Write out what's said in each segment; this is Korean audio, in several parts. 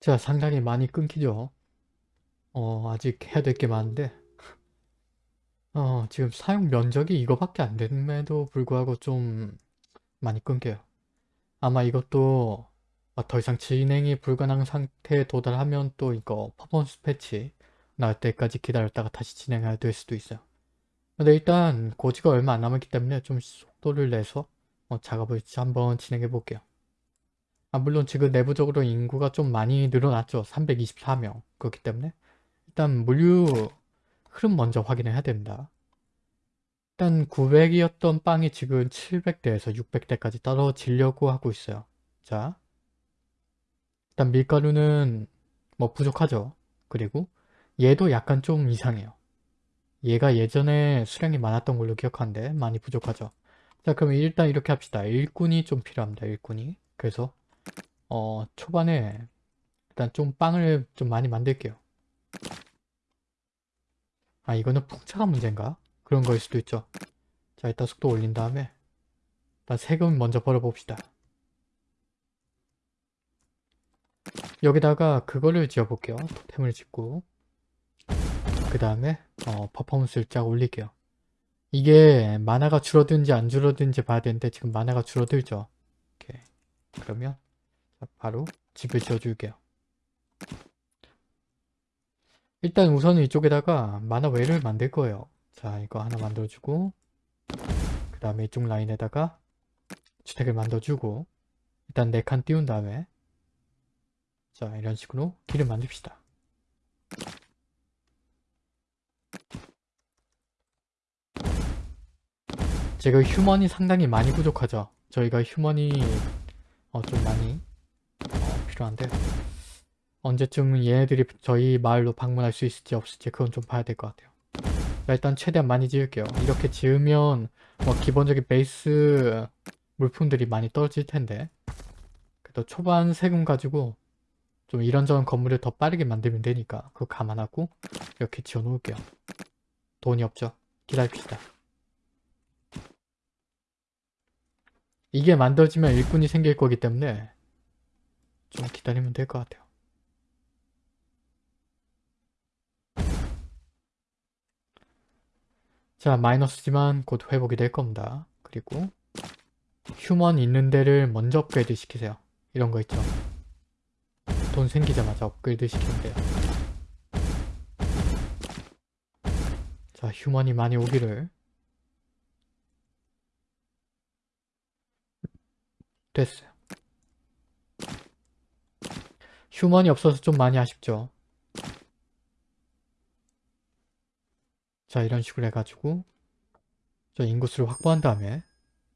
자, 상당히 많이 끊기죠. 어, 아직 해야 될 게 많은데 어, 지금 사용 면적이 이거밖에 안 됨에도 불구하고 좀 많이 끊겨요. 아마 이것도 어, 더 이상 진행이 불가능한 상태에 도달하면 또 이거 퍼포먼스 패치 나올 때까지 기다렸다가 다시 진행해야 될 수도 있어요. 근데 일단 고지가 얼마 안 남았기 때문에 좀 속도를 내서 어, 작업을 한번 진행해 볼게요. 아, 물론 지금 내부적으로 인구가 좀 많이 늘어났죠. 324명. 그렇기 때문에 일단 물류 흐름 먼저 확인을 해야 됩니다. 일단 900이었던 빵이 지금 700대에서 600대까지 떨어지려고 하고 있어요. 자, 일단 밀가루는 뭐 부족하죠. 그리고 얘도 약간 좀 이상해요. 얘가 예전에 수량이 많았던 걸로 기억하는데 많이 부족하죠. 자 그럼 일단 이렇게 합시다. 일꾼이 좀 필요합니다. 일꾼이. 그래서 어 초반에 일단 좀 빵을 좀 많이 만들게요. 아 이거는 풍차가 문제인가? 그런 거일 수도 있죠. 자 일단 속도 올린 다음에 일단 세금 먼저 벌어봅시다. 여기다가 그거를 지어볼게요. 토템을 짓고 그 다음에 어, 퍼포먼스를 쫙 올릴게요. 이게 만화가 줄어든지 안 줄어든지 봐야 되는데 지금 만화가 줄어들죠. 오케이. 그러면 바로 집을 지어줄게요. 일단 우선은 이쪽에다가 만화 외를 만들 거예요. 자 이거 하나 만들어주고 그 다음에 이쪽 라인에다가 주택을 만들어주고 일단 4칸 띄운 다음에 자 이런 식으로 길을 만듭시다. 제가 휴먼이 상당히 많이 부족하죠. 저희가 휴먼이 어, 좀 많이 어, 필요한데 언제쯤 얘네들이 저희 마을로 방문할 수 있을지 없을지 그건 좀 봐야 될 것 같아요. 자, 일단 최대한 많이 지을게요. 이렇게 지으면 뭐 기본적인 베이스 물품들이 많이 떨어질 텐데 그래도 초반 세금 가지고 좀 이런저런 건물을 더 빠르게 만들면 되니까 그거 감안하고 이렇게 지어 놓을게요. 돈이 없죠. 기다립시다. 이게 만들어지면 일꾼이 생길 거기 때문에 좀 기다리면 될 것 같아요. 자 마이너스지만 곧 회복이 될 겁니다. 그리고 휴먼 있는 데를 먼저 업그레이드 시키세요. 이런 거 있죠. 돈 생기자마자 업그레이드 시키면 돼요. 자 휴먼이 많이 오기를 됐어요. 휴먼이 없어서 좀 많이 아쉽죠. 자 이런 식으로 해가지고 저 인구수를 확보한 다음에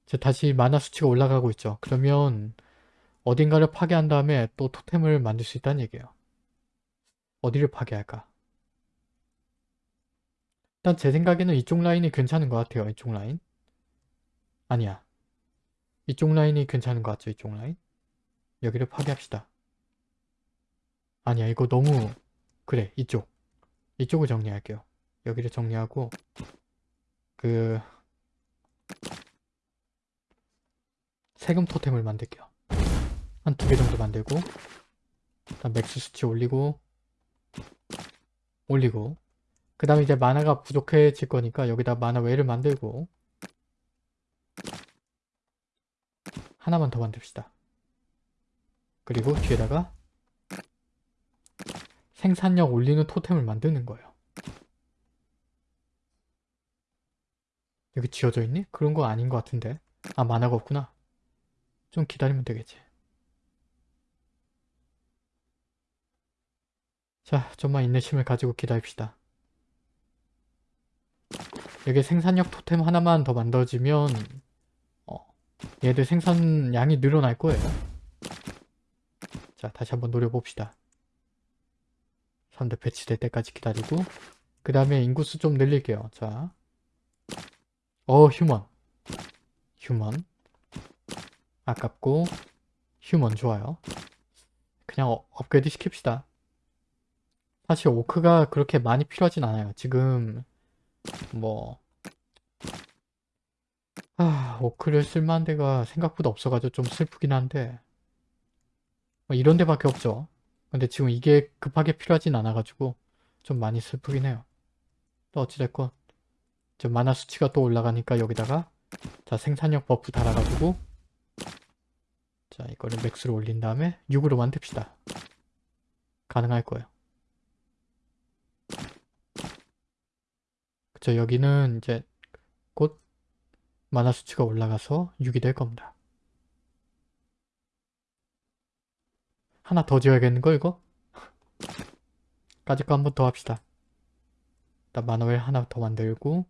자 다시 만화 수치가 올라가고 있죠. 그러면 어딘가를 파괴한 다음에 또 토템을 만들 수 있다는 얘기예요. 어디를 파괴할까? 일단 제 생각에는 이쪽 라인이 괜찮은 것 같아요. 이쪽 라인. 아니야. 이쪽 라인이 괜찮은 것 같죠? 이쪽 라인? 여기를 파괴합시다. 아니야 이거 너무 그래 이쪽 이쪽을 정리할게요. 여기를 정리하고 그 세금 토템을 만들게요. 한 두 개 정도 만들고 일단 max 수치 올리고 올리고 그 다음에 이제 mana가 부족해질 거니까 여기다 mana 외를 만들고 하나만 더 만듭시다. 그리고 뒤에다가 생산력 올리는 토템을 만드는 거예요. 여기 지어져 있니? 그런 거 아닌 것 같은데. 아 만화가 없구나. 좀 기다리면 되겠지. 자, 좀만 인내심을 가지고 기다립시다. 여기 생산력 토템 하나만 더 만들어지면 얘들 생산량이 늘어날 거예요. 자 다시 한번 노려봅시다. 3대 배치될 때까지 기다리고 그 다음에 인구수 좀 늘릴게요. 자, 어 human human 아깝고 human 좋아요. 그냥 어, 업그레이드 시킵시다. 사실 오크가 그렇게 많이 필요하진 않아요. 지금 뭐 아, orc를 쓸만한 데가 생각보다 없어가지고 좀 슬프긴 한데 뭐 이런 데밖에 없죠. 근데 지금 이게 급하게 필요하진 않아가지고 좀 많이 슬프긴 해요. 또 어찌됐건 저 mana 수치가 또 올라가니까 여기다가 자 생산력 buff 달아가지고 자 이거를 max로 올린 다음에 6으로 만듭시다. 가능할 거예요. 그쵸 여기는 이제 곧 만화 수치가 올라가서 6이 될 겁니다. 하나 더 지어야겠는걸 이거? 까짓 거 한 번 더 합시다. 일단 만화웰 하나 더 만들고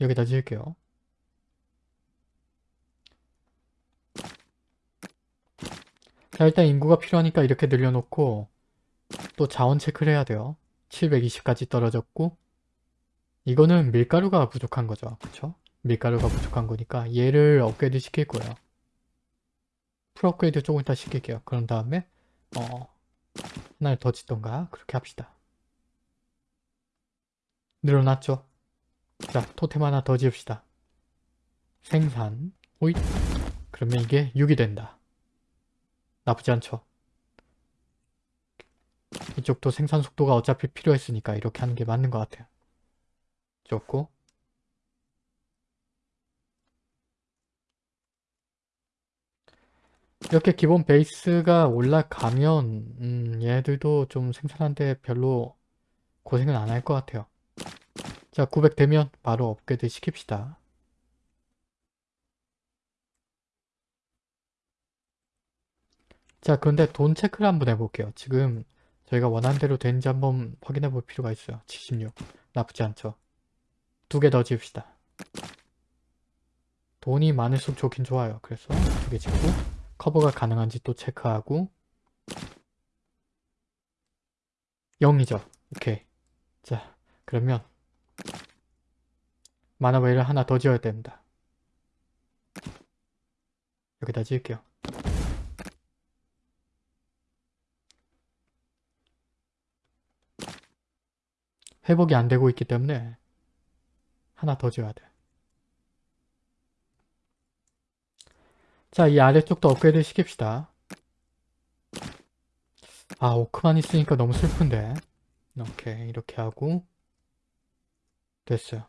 여기다 지을게요. 자 일단 인구가 필요하니까 이렇게 늘려놓고 또 자원 체크를 해야 돼요. 720까지 떨어졌고 이거는 밀가루가 부족한 거죠. 그쵸? 밀가루가 부족한 거니까 얘를 업그레이드 시킬 거예요. 풀 업그레이드 조금 이따 시킬게요. 그런 다음에 어 하나를 더 짓던가 그렇게 합시다. 늘어났죠? 자 토템 하나 더 지읍시다. 생산 오잇 그러면 이게 6이 된다. 나쁘지 않죠? 이쪽도 생산 속도가 어차피 필요했으니까 이렇게 하는 게 맞는 것 같아요. 좋고 이렇게 기본 베이스가 올라가면 음, 얘들도 좀 생산하는데 별로 고생은 안 할 것 같아요. 자, 900 되면 바로 업그레이드 시킵시다. 자, 그런데 돈 체크를 한번 해볼게요. 지금 저희가 원하는 대로 되는지 한번 확인해 볼 필요가 있어요. 76. 나쁘지 않죠. 두 개 더 지읍시다. 돈이 많을수록 좋긴 좋아요. 그래서 두 개 짓고 커버가 가능한지 또 체크하고 0이죠. 오케이. 자, 그러면 마나웨이를 하나 더 지어야 됩니다. 여기다 지을게요. 회복이 안 되고 있기 때문에 하나 더 지어야 돼. 자, 이 아래쪽도 업그레이드 시킵시다. 아, 오크만 있으니까 너무 슬픈데. 오케이, 이렇게 하고 됐어요.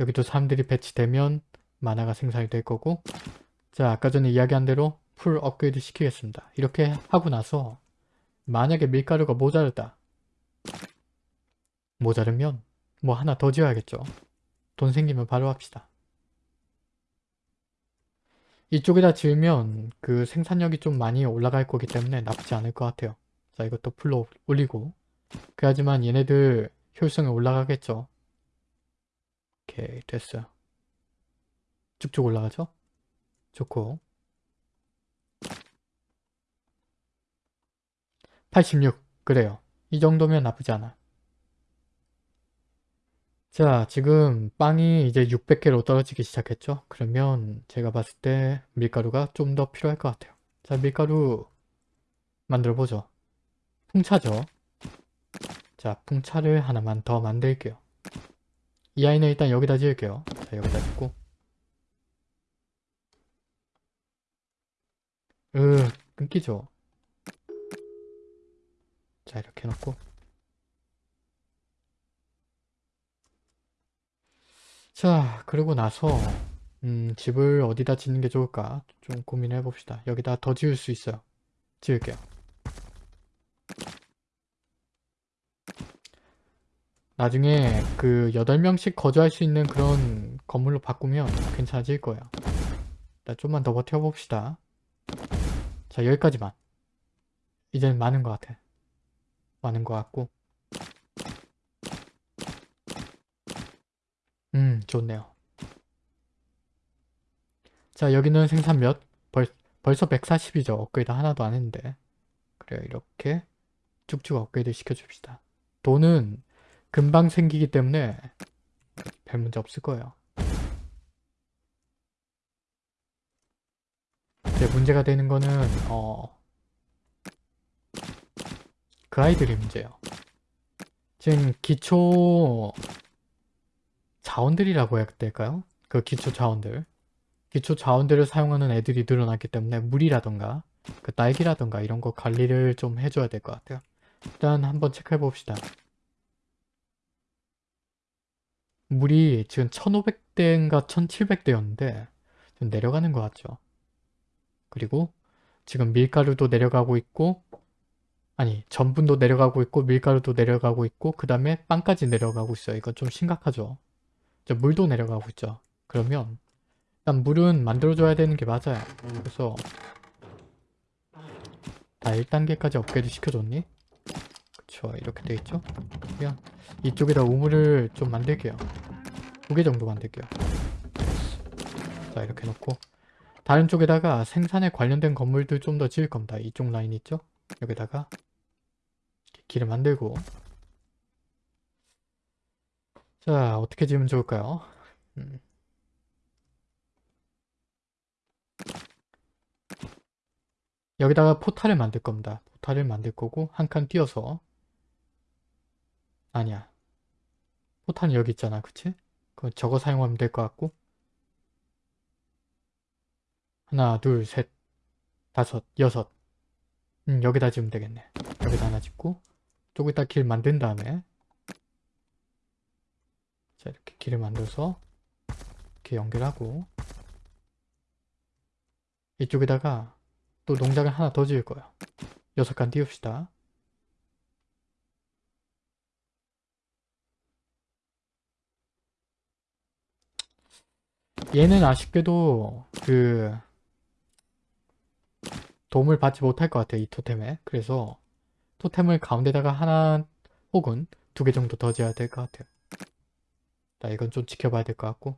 여기도 사람들이 배치되면 만화가 생산이 될 거고 자, 아까 전에 이야기한 대로 풀 업그레이드 시키겠습니다. 이렇게 하고 나서 만약에 밀가루가 모자르다. 모자르면 뭐 하나 더 지어야겠죠. 돈 생기면 바로 합시다. 이쪽에다 지으면 그 생산력이 좀 많이 올라갈 거기 때문에 나쁘지 않을 것 같아요. 자 이것도 풀로 올리고 그래야지만 얘네들 효율성이 올라가겠죠. 오케이 됐어요. 쭉쭉 올라가죠? 좋고 86 그래요. 이 정도면 나쁘지 않아. 자 지금 빵이 이제 600개로 떨어지기 시작했죠? 그러면 제가 봤을 때 밀가루가 좀 더 필요할 것 같아요. 자 밀가루 만들어 보죠. 풍차죠? 자 풍차를 하나만 더 만들게요. 이 아이는 일단 여기다 지을게요. 자 여기다 짓고. 으 끊기죠? 자 이렇게 해놓고 자 그러고 나서 음, 집을 어디다 짓는 게 좋을까 좀 고민해 봅시다. 여기다 더 지을 수 있어요. 지을게요. 나중에 그 8명씩 거주할 수 있는 그런 건물로 바꾸면 괜찮아질 거예요. 일단 좀만 더 버텨봅시다. 자 여기까지만. 이제는 많은 것 같아. 많은 것 같고 음 좋네요. 자 여기는 생산 몇? 벌, 벌써 140이죠. 업그레이드 하나도 안 했는데. 그래요 이렇게 쭉쭉 업그레이드 시켜줍시다. 돈은 금방 생기기 때문에 별 문제 없을 거예요. 이제 문제가 되는 거는 어... 그 아이들이 문제예요. 지금 기초 자원들이라고 해야 될까요? 그 기초 자원들 기초 자원들을 사용하는 애들이 늘어났기 때문에 물이라던가 그 딸기라던가 이런 거 관리를 좀 해줘야 될 것 같아요. 일단 한번 체크해 봅시다. 물이 지금 1500대인가 1700대였는데 좀 내려가는 것 같죠. 그리고 지금 밀가루도 내려가고 있고 아니 전분도 내려가고 있고 밀가루도 내려가고 있고 그 다음에 빵까지 내려가고 있어요. 이건 좀 심각하죠. 저 물도 내려가고 있죠. 그러면 일단 물은 만들어줘야 되는 게 맞아요. 그래서 다 1단계까지 업그레이드 시켜줬니? 그쵸 이렇게 돼있죠? 그냥 이쪽에다 우물을 좀 만들게요. 두 개 정도 만들게요. 자 이렇게 놓고 다른 쪽에다가 생산에 관련된 건물들 좀 더 지을 겁니다. 이쪽 라인 있죠? 여기다가 길을 만들고 자 어떻게 지으면 좋을까요? 음. 여기다가 포탈을 만들 겁니다. 포탈을 만들 거고 한 칸 띄어서 아니야 포탈은 여기 있잖아 그치? 그 저거 사용하면 될 것 같고 하나 둘 셋 다섯 여섯 음 여기다 지으면 되겠네 여기다 하나 짓고 저기다 길 만든 다음에 자 이렇게 길을 만들어서 이렇게 연결하고 이쪽에다가 또 농장을 하나 더 지을 거예요. 여섯 칸 띄웁시다. 얘는 아쉽게도 그 도움을 받지 못할 것 같아요. 이 토템에. 그래서 토템을 가운데다가 하나 혹은 두 개 정도 더 지어야 될 것 같아요. 자 이건 좀 지켜봐야 될 것 같고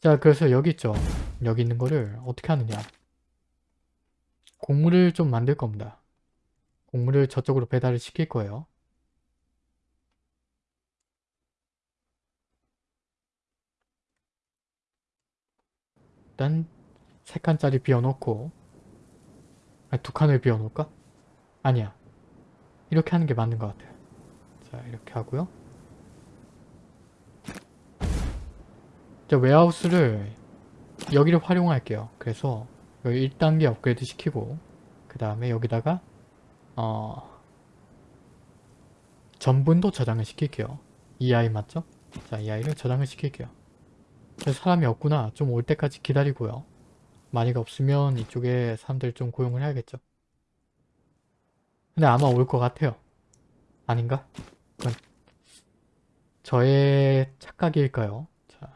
자 그래서 여기 있죠. 여기 있는 거를 어떻게 하느냐 곡물을 좀 만들 겁니다. 곡물을 저쪽으로 배달을 시킬 거예요. 일단 세 칸짜리 비워놓고 아니, 두 칸을 비워놓을까? 아니야. 이렇게 하는 게 맞는 것 같아요. 자 이렇게 하고요. 자 웨하우스를 여기를 활용할게요. 그래서 여기 1단계 업그레이드 시키고 그 다음에 여기다가 어 전분도 저장을 시킬게요. 이 아이 맞죠? 자, 이 아이를 저장을 시킬게요. 사람이 없구나. 좀 올 때까지 기다리고요. 많이가 없으면 이쪽에 사람들 좀 고용을 해야겠죠. 근데 아마 올 것 같아요. 아닌가? 저의 착각일까요? 자.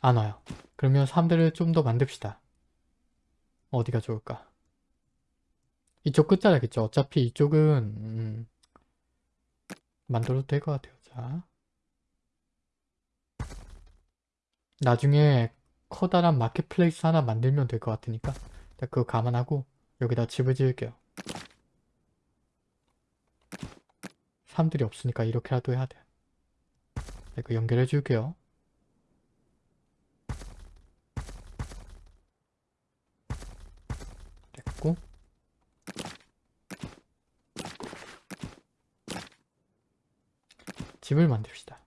안 와요. 그러면 사람들을 좀더 만듭시다. 어디가 좋을까? 이쪽 끝자락있죠. 어차피 이쪽은 음, 만들어도 될 것 같아요. 자, 나중에 커다란 마켓플레이스 하나 만들면 될 것 같으니까 그거 감안하고 여기다 집을 지을게요. 사람들이 없으니까 이렇게라도 해야 돼. 이거 연결해 줄게요. 됐고 집을 만듭시다.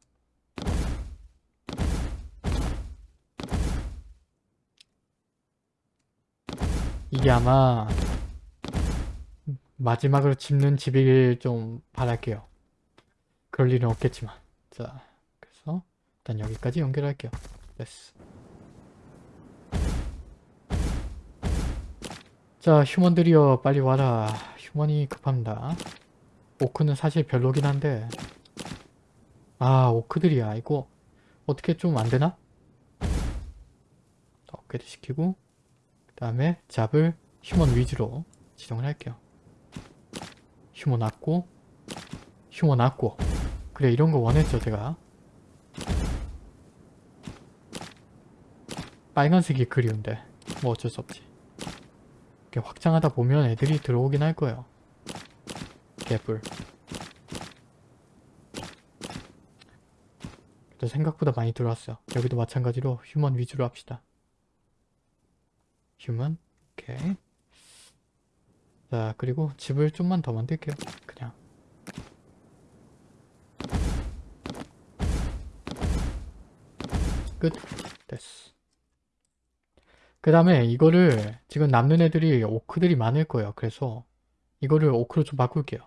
이게 아마 마지막으로 짓는 집이길 좀 바랄게요. 그럴 일은 없겠지만 자 그래서 일단 여기까지 연결할게요. 됐어. 자 휴먼들이여 빨리 와라. human이 급합니다. orc는 사실 별로긴 한데 아 orc들이야 이거 어떻게 좀 안되나? 업그레이드 시키고 그 다음에 job을 human 위주로 지정을 할게요. human 왔고 human 왔고. 그래 이런 거 원했죠 제가. 빨간색이 그리운데 뭐 어쩔 수 없지. 이렇게 확장하다 보면 애들이 들어오긴 할 거예요. 그래도 생각보다 많이 들어왔어요. 여기도 마찬가지로 휴먼 위주로 합시다 휴먼 오케이 자 그리고 집을 좀만 더 만들게요. 그냥. 끝. 됐어. 그 다음에 이거를 지금 남는 애들이 오크들이 많을 거예요. 그래서 이거를 오크로 좀 바꿀게요.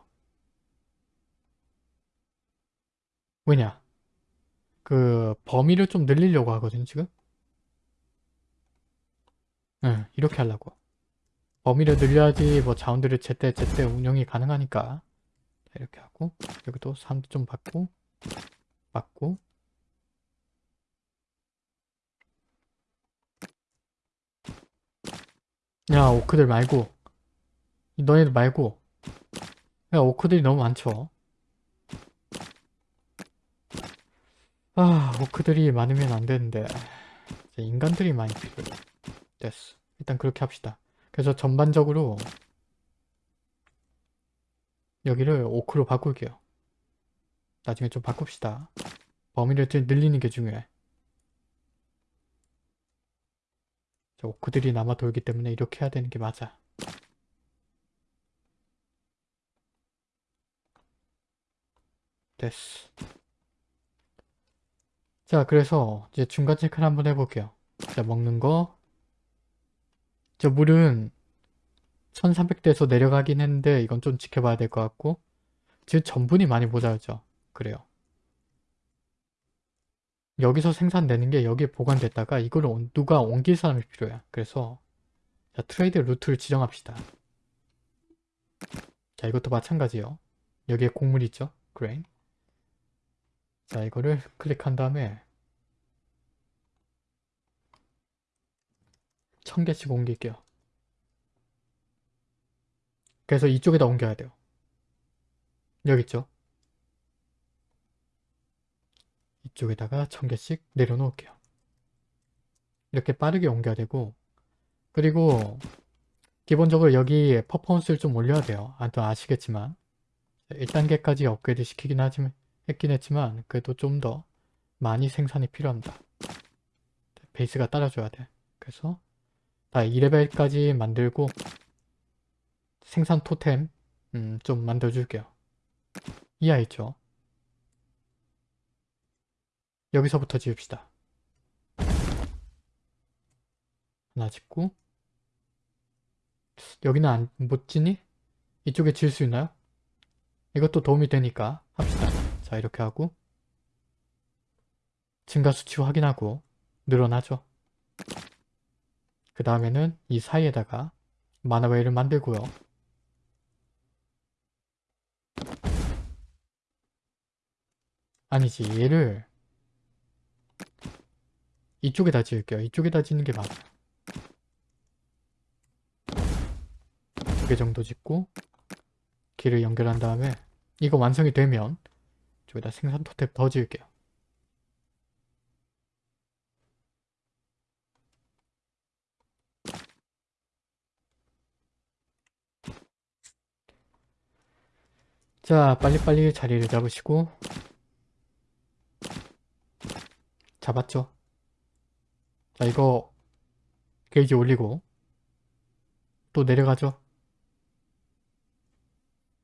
왜냐? 그 범위를 좀 늘리려고 하거든 지금 응 이렇게 하려고. 범위를 늘려야지 뭐 자원들을 제때 제때 운영이 가능하니까. 자, 이렇게 하고 여기도 사람도 좀 받고 받고. 야 오크들 말고. 너희들 말고. 야 오크들이 너무 많죠. 아 오크들이 많으면 안 되는데. 인간들이 많이 필요해 됐어. 일단 그렇게 합시다. 그래서 전반적으로 여기를 오크로 바꿀게요. 나중에 좀 바꿉시다. 범위를 좀 늘리는 게 중요해. 저 오크들이 남아 돌기 때문에 이렇게 해야 되는 게 맞아. 됐어. 자 그래서 이제 중간 체크를 한번 해볼게요. 자 먹는 거 저 물은 1300대에서 내려가긴 했는데 이건 좀 지켜봐야 될 것 같고 지금 전분이 많이 모자르죠. 그래요. 여기서 생산되는 게 여기에 보관됐다가 이걸 온- 누가 옮길 사람이 필요해 그래서 자 trade route를 지정합시다. 자 이것도 마찬가지요. 여기에 곡물 있죠? grain. 자 이거를 클릭한 다음에 1000개씩 옮길게요. 그래서 이쪽에다 옮겨야 돼요. 여기 있죠? 이쪽에다가 1000개씩 내려놓을게요. 이렇게 빠르게 옮겨야 되고 그리고 기본적으로 여기 퍼포먼스를 좀 올려야 돼요. 아, 또 아시겠지만. 1단계까지 업그레이드 시키긴 하지만 했긴 했지만 그래도 좀 더 많이 생산이 필요합니다. 베이스가 따라줘야 돼. 그래서 다 2레벨까지 만들고 생산 토템 음, 좀 만들어줄게요. 이하 있죠? 여기서부터 지읍시다. 하나 짓고 여기는 안, 못 짓니? 이쪽에 지을 수 있나요? 이것도 도움이 되니까 합시다. 자 이렇게 하고 증가 수치 확인하고 늘어나죠. 그 다음에는 이 사이에다가 마나웨이를 만들고요. 아니지 얘를 이쪽에다 지을게요. 이쪽에다 짓는 게 맞아. 두개 정도 짓고 길을 연결한 다음에 이거 완성이 되면 저기다 생산 토템 더 지을게요. 자 빨리빨리 자리를 잡으시고 잡았죠? 자 이거 게이지 올리고 또 내려가죠?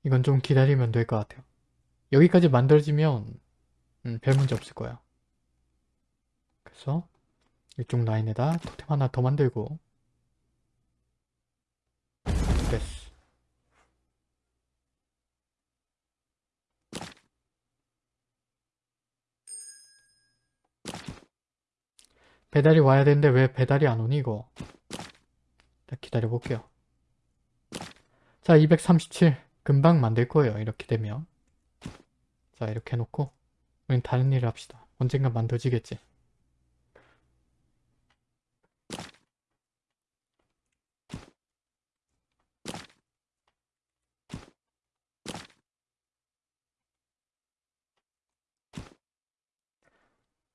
이건 좀 기다리면 될 것 같아요. 여기까지 만들어지면 음, 별 문제 없을 거야. 그래서 이쪽 라인에다 토템 하나 더 만들고 됐어. 배달이 와야 되는데 왜 배달이 안 오니 이거? 기다려 볼게요. 자 237 금방 만들 거예요 이렇게 되면. 자 이렇게 해놓고 우린 다른 일을 합시다. 언젠가 만들어지겠지.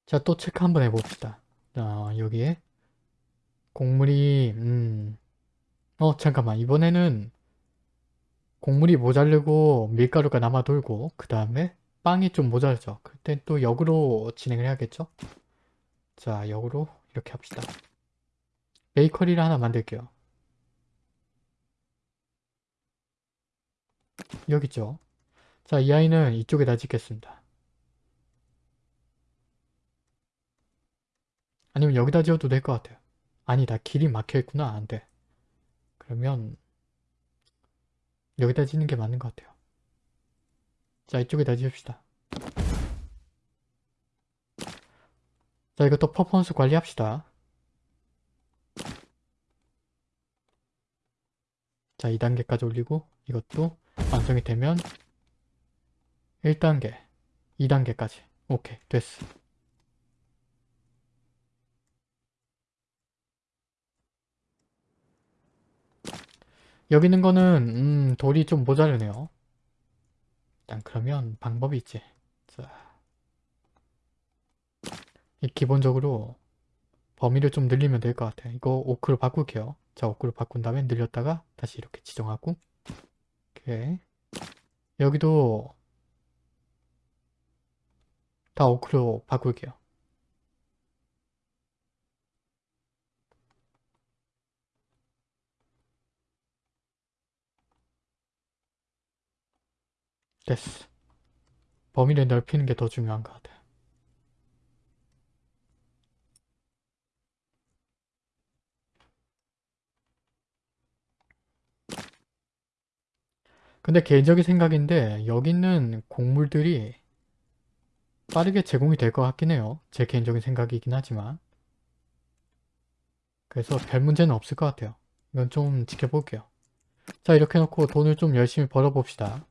자 또 체크 한번 해봅시다 자 여기에 곡물이 음. 어 잠깐만. 이번에는 곡물이 모자르고 밀가루가 남아 돌고 그 다음에 빵이 좀 모자르죠. 그때 또 역으로 진행을 해야겠죠? 자 역으로 이렇게 합시다. 베이커리를 하나 만들게요. 여기 있죠? 자 이 아이는 이쪽에다 짓겠습니다. 아니면 여기다 지어도 될 것 같아요. 아니다. 길이 막혀있구나. 안 돼. 그러면 여기다 짓는 게 맞는 것 같아요. 자, 이쪽에다 지읍시다. 자, 이것도 퍼포먼스 관리합시다. 자, 2단계까지 올리고 이것도 완성이 되면 1단계, 2단계까지. 오케이, 됐어. 여기 있는 거는 음, 돌이 좀 모자르네요. 일단 그러면 방법이 있지. 자, 이 기본적으로 범위를 좀 늘리면 될 것 같아. 이거 오크로 바꿀게요. 자, 오크로 바꾼 다음에 늘렸다가 다시 이렇게 지정하고 오케이. 여기도 다 오크로 바꿀게요. 됐어. 범위를 넓히는 게 더 중요한 것 같아. 근데 개인적인 생각인데 여기 있는 곡물들이 빠르게 제공이 될 것 같긴 해요. 제 개인적인 생각이긴 하지만 그래서 별 문제는 없을 것 같아요. 이건 좀 지켜볼게요. 자 이렇게 해놓고 돈을 좀 열심히 벌어봅시다.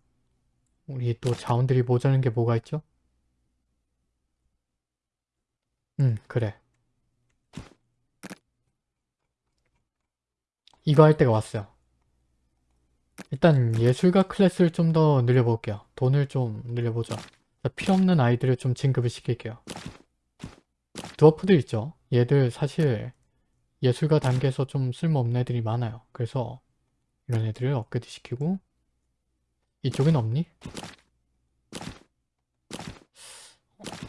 우리 또 자원들이 모자란 게 뭐가 있죠? 음 그래. 이거 할 때가 왔어요. 일단 예술가 클래스를 좀 더 늘려볼게요. 돈을 좀 늘려보자 필요없는 아이들을 좀 진급을 시킬게요. 드워프들 있죠? 얘들 사실 예술가 단계에서 좀 쓸모없는 애들이 많아요. 그래서 이런 애들을 업그레이드 시키고 이쪽엔 없니?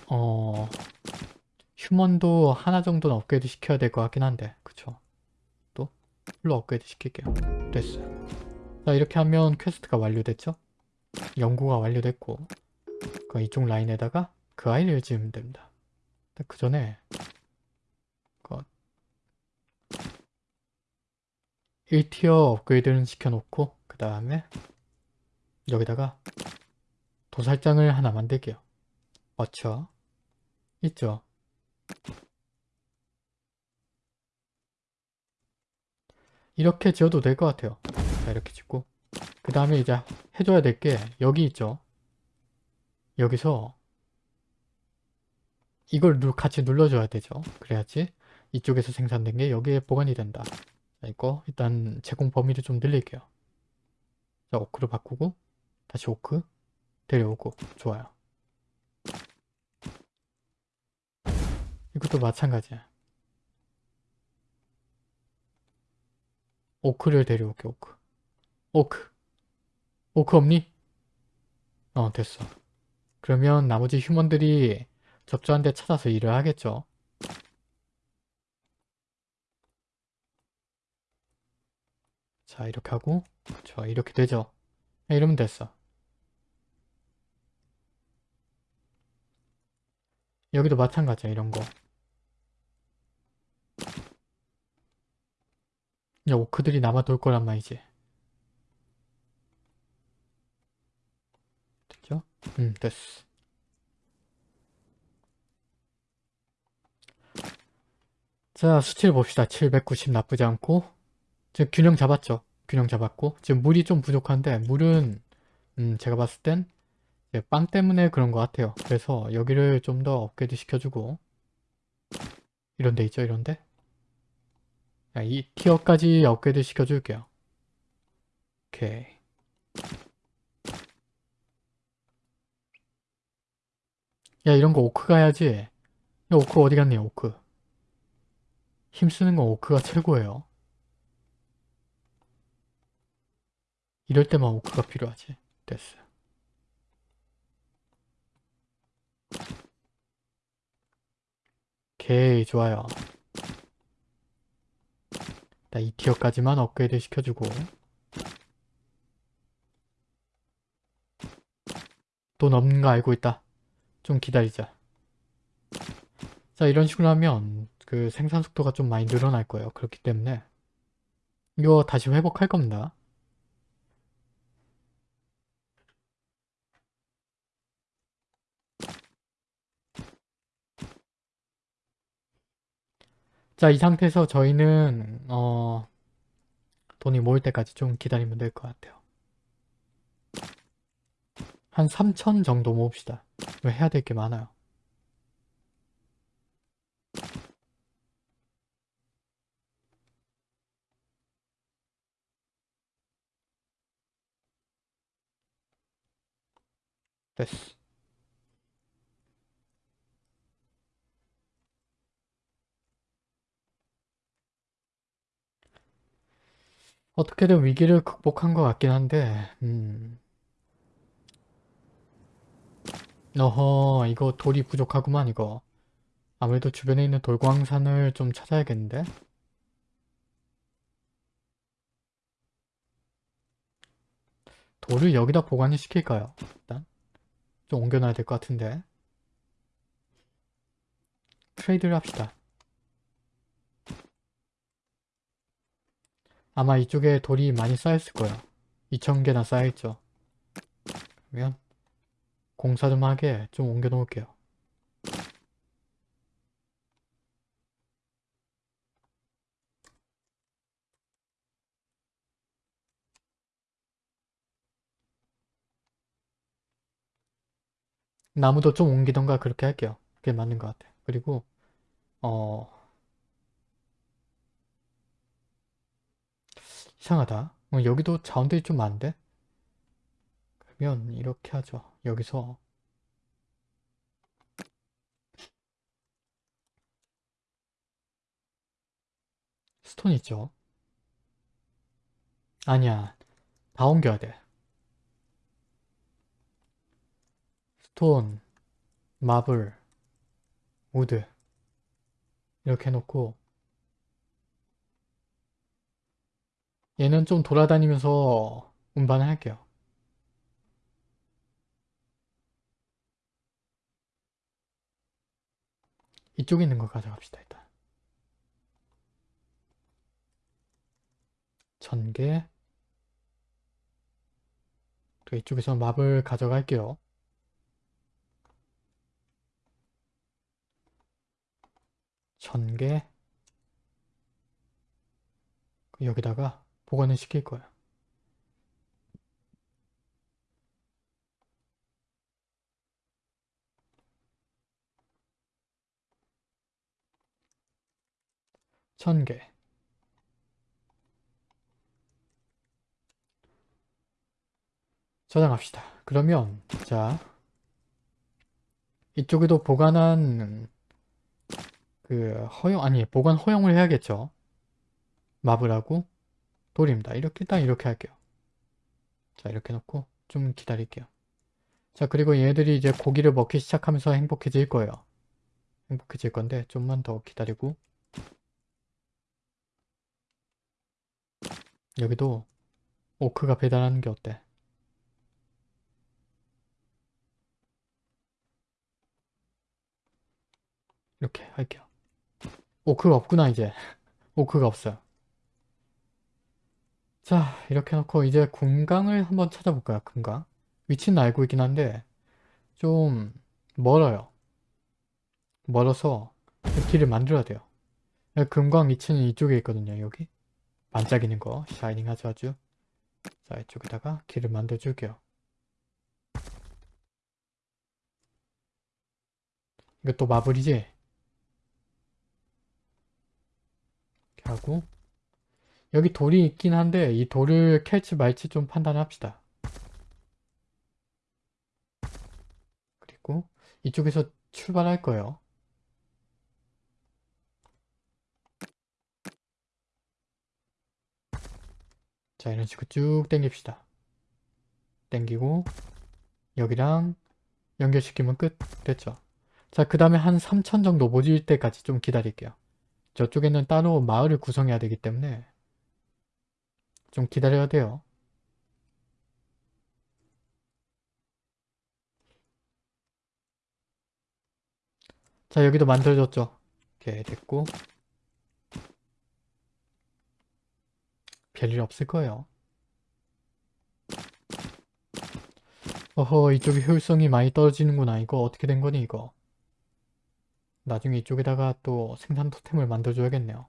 어... human도 하나 정도는 업그레이드 시켜야 될 것 같긴 한데 그쵸? 또? full로 업그레이드 시킬게요. 됐어요. 자 이렇게 하면 quest가 완료됐죠? 연구가 완료됐고 그 이쪽 라인에다가 그 아이를 지으면 됩니다. 그 전에 그 1 tier 업그레이드는 시켜놓고 그 다음에 여기다가 도살장을 하나 만들게요 맞죠? 있죠? 이렇게 지어도 될 것 같아요. 자 이렇게 짓고 그 다음에 이제 해줘야 될 게 여기 있죠. 여기서 이걸 같이 눌러줘야 되죠. 그래야지 이쪽에서 생산된 게 여기에 보관이 된다. 자 이거 일단 제공 범위를 좀 늘릴게요. 자 오크로 바꾸고 다시 오크? 데려오고. 좋아요. 이것도 마찬가지야. 오크를 데려올게 오크. 오크. 오크 없니? 어 됐어. 그러면 나머지 휴먼들이 적절한 데 찾아서 일을 하겠죠. 자 이렇게 하고. 좋아 이렇게 되죠. 네, 이러면 됐어. 여기도 마찬가지야 이런 거. 야 오크들이 남아돌 거란 말이지. 됐죠? 음 됐어. 자 수치를 봅시다. 790 나쁘지 않고. 지금 균형 잡았죠 균형 잡았고 지금 물이 좀 부족한데 물은 음 제가 봤을 땐 빵 때문에 그런 것 같아요 그래서 여기를 좀 더 업그레이드 시켜주고 이런 데 있죠 이런 데 이 티어까지 업그레이드 시켜줄게요. 오케이. 야 이런 거 오크 가야지. 야 오크 어디 갔니 오크. 힘쓰는 건 오크가 최고예요. 이럴 때만 오크가 필요하지. 됐어. 오케이 좋아요. 이 티어까지만 업그레이드 시켜주고 돈 없는 거 알고 있다. 좀 기다리자. 자 이런 식으로 하면 그 생산 속도가 좀 많이 늘어날 거예요. 그렇기 때문에 이거 다시 회복할 겁니다. 자, 이 상태에서 저희는 어, 돈이 모일 때까지 좀 기다리면 될 것 같아요. 한 3천 정도 모읍시다. 왜 해야 될 게 많아요. 됐어. 어떻게든 위기를 극복한 것 같긴 한데 음. 어허 이거 돌이 부족하구만 이거. 아무래도 주변에 있는 돌광산을 좀 찾아야겠는데? 돌을 여기다 보관을 시킬까요? 일단? 좀 옮겨놔야 될 것 같은데. 트레이드를 합시다 아마 이쪽에 돌이 많이 쌓였을 거예요 2,000개나 쌓여있죠 그러면 공사 좀 하게 좀 옮겨 놓을게요 나무도 좀 옮기던가 그렇게 할게요. 그게 맞는 것 같아요. 그리고 어 이상하다. 어, 여기도 자원들이 좀 많은데? 그러면 이렇게 하죠. 여기서 스톤 있죠? 아니야. 다 옮겨야 돼. stone, marble, wood 이렇게 해놓고 얘는 좀 돌아다니면서 운반을 할게요. 이쪽에 있는 거 가져갑시다 일단. 전개 또 이쪽에서 마블 가져갈게요. 전개 여기다가 보관을 시킬 거야. 천개 저장합시다. 그러면 자 이쪽에도 보관한 그 허용 아니 보관 허용을 해야겠죠. 마블하고 돌입니다. 이렇게 일단 이렇게 할게요. 자 이렇게 놓고 좀 기다릴게요. 자 그리고 얘들이 이제 고기를 먹기 시작하면서 행복해질 거예요. 행복해질 건데 좀만 더 기다리고 여기도 오크가 배달하는 게 어때? 이렇게 할게요. 오크가 없구나 이제. 오크가 없어요. 자 이렇게 해놓고 이제 금강을 한번 찾아볼까요? 금강. 위치는 알고 있긴 한데 좀 멀어요. 멀어서 길을 만들어야 돼요. 금광 위치는 이쪽에 있거든요. 여기. 반짝이는 거. 샤이닝 하죠 아주. 자 이쪽에다가 길을 만들어 줄게요. 이것도 마블이지? 이렇게 하고 여기 돌이 있긴 한데 이 돌을 캘지 말지 좀 판단합시다. 그리고 이쪽에서 출발할 거예요. 자 이런 식으로 쭉 당깁시다. 당기고 여기랑 연결시키면 끝 됐죠. 자그 다음에 한 3천 정도 모질 때까지 좀 기다릴게요. 저쪽에는 따로 마을을 구성해야 되기 때문에 좀 기다려야 돼요. 자 여기도 만들어졌죠. 이렇게 됐고 별일 없을 거예요. 어허 이쪽이 효율성이 많이 떨어지는구나 이거 어떻게 된 거니 이거 나중에 이쪽에다가 또 생산 토템을 만들어줘야겠네요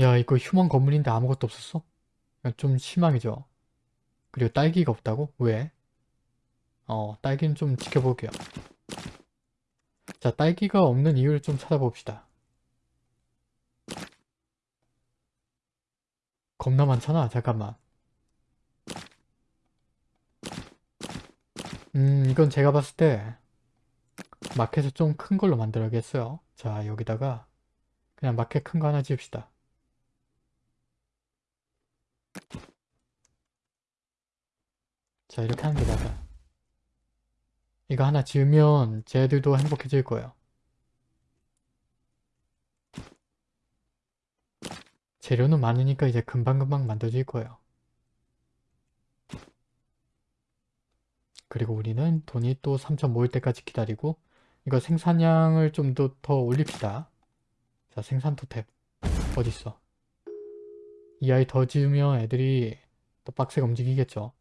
야 이거 휴먼 건물인데 아무것도 없었어? 좀 실망이죠 그리고 딸기가 없다고? 왜? 어 딸기는 좀 지켜볼게요 자 딸기가 없는 이유를 좀 찾아봅시다 겁나 많잖아 잠깐만 음 이건 제가 봤을 때 마켓을 좀 큰 걸로 만들어야겠어요 자 여기다가 그냥 마켓 큰 거 하나 지읍시다 자 이렇게 하는 게 맞아. 이거 하나 지으면 쟤들도 행복해질 거예요. 재료는 많으니까 이제 금방금방 만들어질 거예요. 그리고 우리는 돈이 또 3천 모일 때까지 기다리고 이거 생산량을 좀 더 더 올립시다. 자 생산 토템. 어딨어 이 아이 더 지으면 애들이 더 빡세게 움직이겠죠.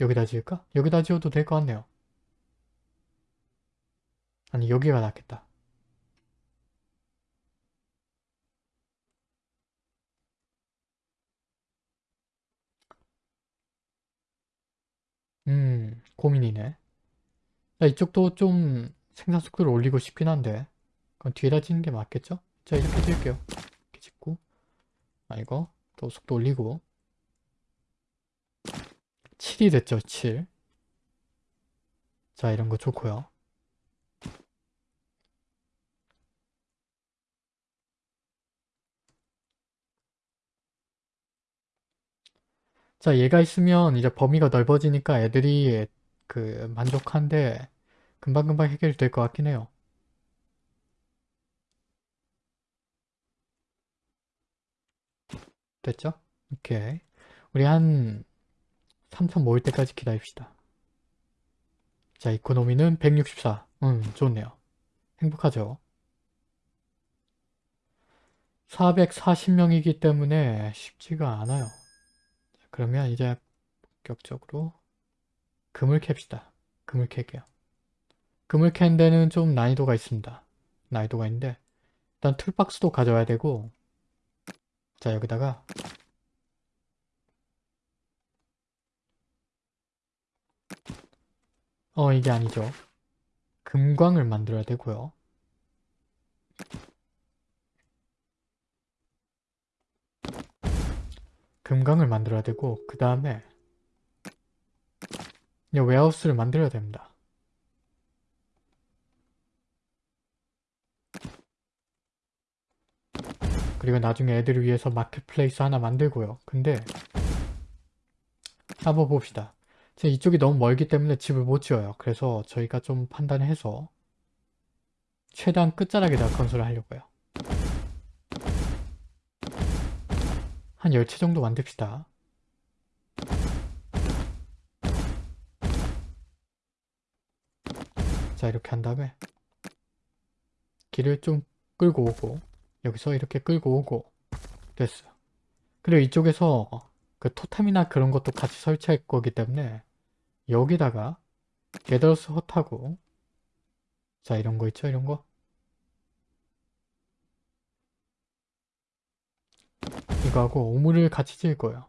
여기다 지을까? 여기다 지어도 될 것 같네요. 아니 여기가 낫겠다. 음 고민이네. 자 이쪽도 좀 생산 속도를 올리고 싶긴 한데 그건 뒤에다 짓는 게 맞겠죠? 자 이렇게 지을게요 아 이거 또 속도 올리고. 7이 됐죠 7 자 이런 거 좋고요. 자 얘가 있으면 이제 범위가 넓어지니까 애들이 그 만족한데 금방금방 해결될 것 같긴 해요 됐죠? 오케이. 우리 한 3천 모일 때까지 기다립시다. 자 이코노미는 164 음 좋네요. 행복하죠? 440명이기 때문에 쉽지가 않아요. 자, 그러면 이제 본격적으로 금을 캡시다. 금을 캘게요. 금을 캔 데는 좀 난이도가 있습니다. 난이도가 있는데 일단 툴박스도 가져와야 되고 자 여기다가 어 이게 아니죠. 금광을 만들어야 되고요. 금광을 만들어야 되고 그 다음에 웨하우스를 만들어야 됩니다 그리고 나중에 애들을 위해서 마켓플레이스 하나 만들고요 근데 한번 봅시다 이쪽이 너무 멀기 때문에 집을 못 지어요. 그래서 저희가 좀 판단해서 최대한 끝자락에다 건설을 하려고요. 한 10채 정도 만듭시다. 자 이렇게 한 다음에 길을 좀 끌고 오고 여기서 이렇게 끌고 오고 됐어요. 그리고 이쪽에서 그 토템이나 그런 것도 같이 설치할 거기 때문에 여기다가 게더스 헛하고 자 이런 거 있죠 이런 거 이거하고 오물을 같이 지을 거예요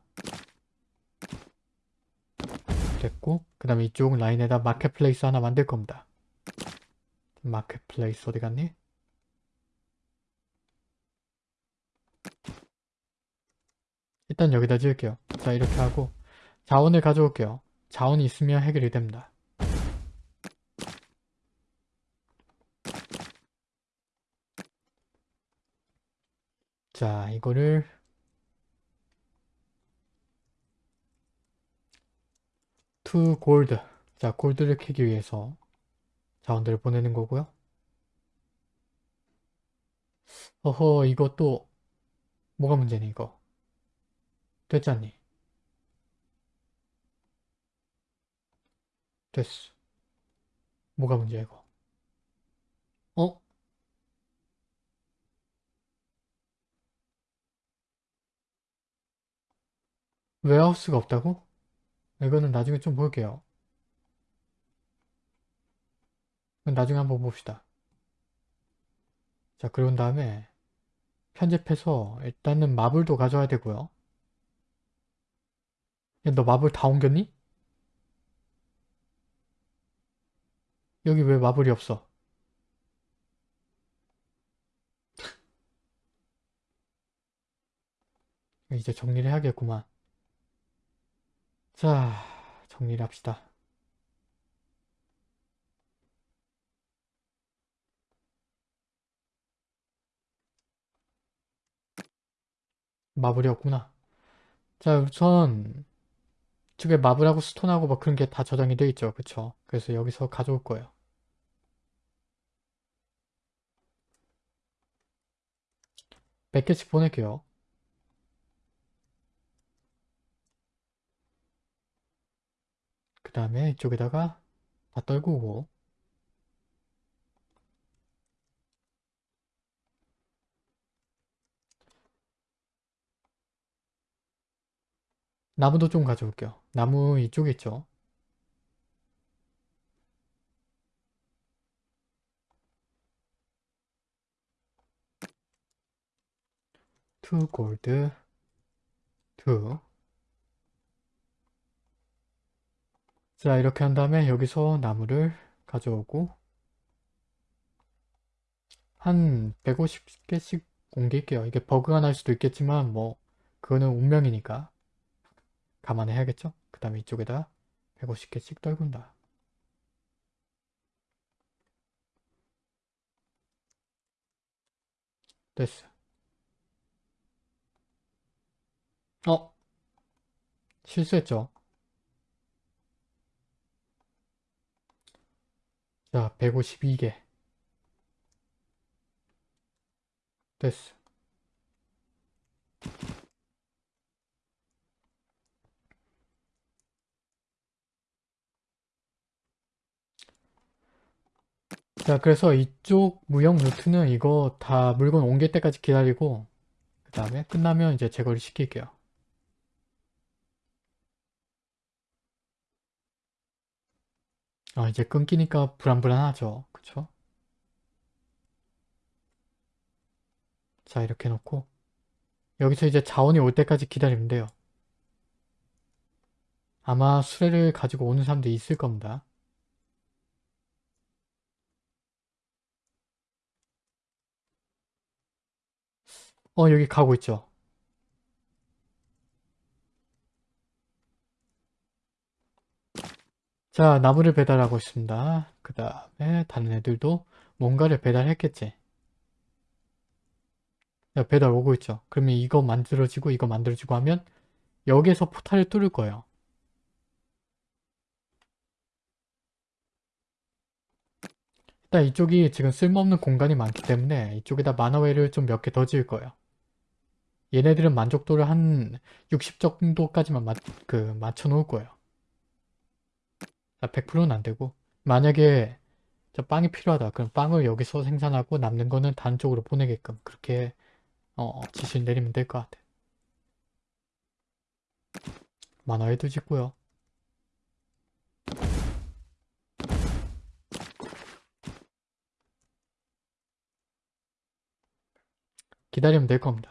됐고 그 다음에 이쪽 라인에다 marketplace 하나 만들 겁니다 marketplace 어디 갔니? 일단 여기다 지을게요 자 이렇게 하고 자원을 가져올게요 자원이 있으면 해결이 됩니다. 자, 이거를 to gold 자, gold를 캐기 위해서 자원들을 보내는 거고요. 어허, 이것도 뭐가 문제니 이거? 됐잖니? 됐어. 뭐가 문제야 이거? 어? 웨하우스가 없다고? 이거는 나중에 좀 볼게요. 나중에 한번 봅시다. 자, 그런 다음에 편집해서 일단은 마블도 가져와야 되고요. 야, 너 마블 다 옮겼니? 여기 왜 마블이 없어? 이제 정리를 해야겠구만. 자, 정리를 합시다. 마블이 없구나. 자, 우선 이쪽에 마블하고 스톤하고 뭐 그런 게 다 저장이 되어 있죠. 그쵸? 그래서 여기서 가져올 거예요. 몇 개씩 보낼게요. 그 다음에 이쪽에다가 다 떨구고 나무도 좀 가져올게요. 나무 이쪽에 있죠. two gold two 자, 이렇게 한 다음에 여기서 나무를 가져오고 한 150개씩 옮길게요. 이게 버그가 날 수도 있겠지만 뭐 그거는 운명이니까 감안해야겠죠? 그 다음에 이쪽에다 150개씩 떨군다. 됐어. 어? 실수했죠? 자, 152개. 됐어. 자, 그래서 이쪽 무역 루트는 이거 다 물건 옮길 때까지 기다리고 그 다음에 끝나면 이제 제거를 시킬게요. 아, 이제 끊기니까 불안불안하죠. 그쵸? 자, 이렇게 놓고 여기서 이제 자원이 올 때까지 기다리면 돼요. 아마 수레를 가지고 오는 사람도 있을 겁니다. 어, 여기 가고 있죠. 자, 나무를 배달하고 있습니다. 그 다음에 다른 애들도 뭔가를 배달했겠지. 야, 배달 오고 있죠. 그러면 이거 만들어지고 이거 만들어지고 하면 여기에서 포탈을 뚫을 거예요. 일단 이쪽이 지금 쓸모없는 공간이 많기 때문에 이쪽에다 만화웨이를 좀 몇 개 더 지을 거예요. 얘네들은 만족도를 한 60 정도까지만 마, 그 맞춰 놓을 거예요. 100%는 안 되고 만약에 저 빵이 필요하다. 그럼 빵을 여기서 생산하고 남는 거는 다른 쪽으로 보내게끔 그렇게 어, 지시를 내리면 될 것 같아. 만화에도 짓고요. 기다리면 될 겁니다.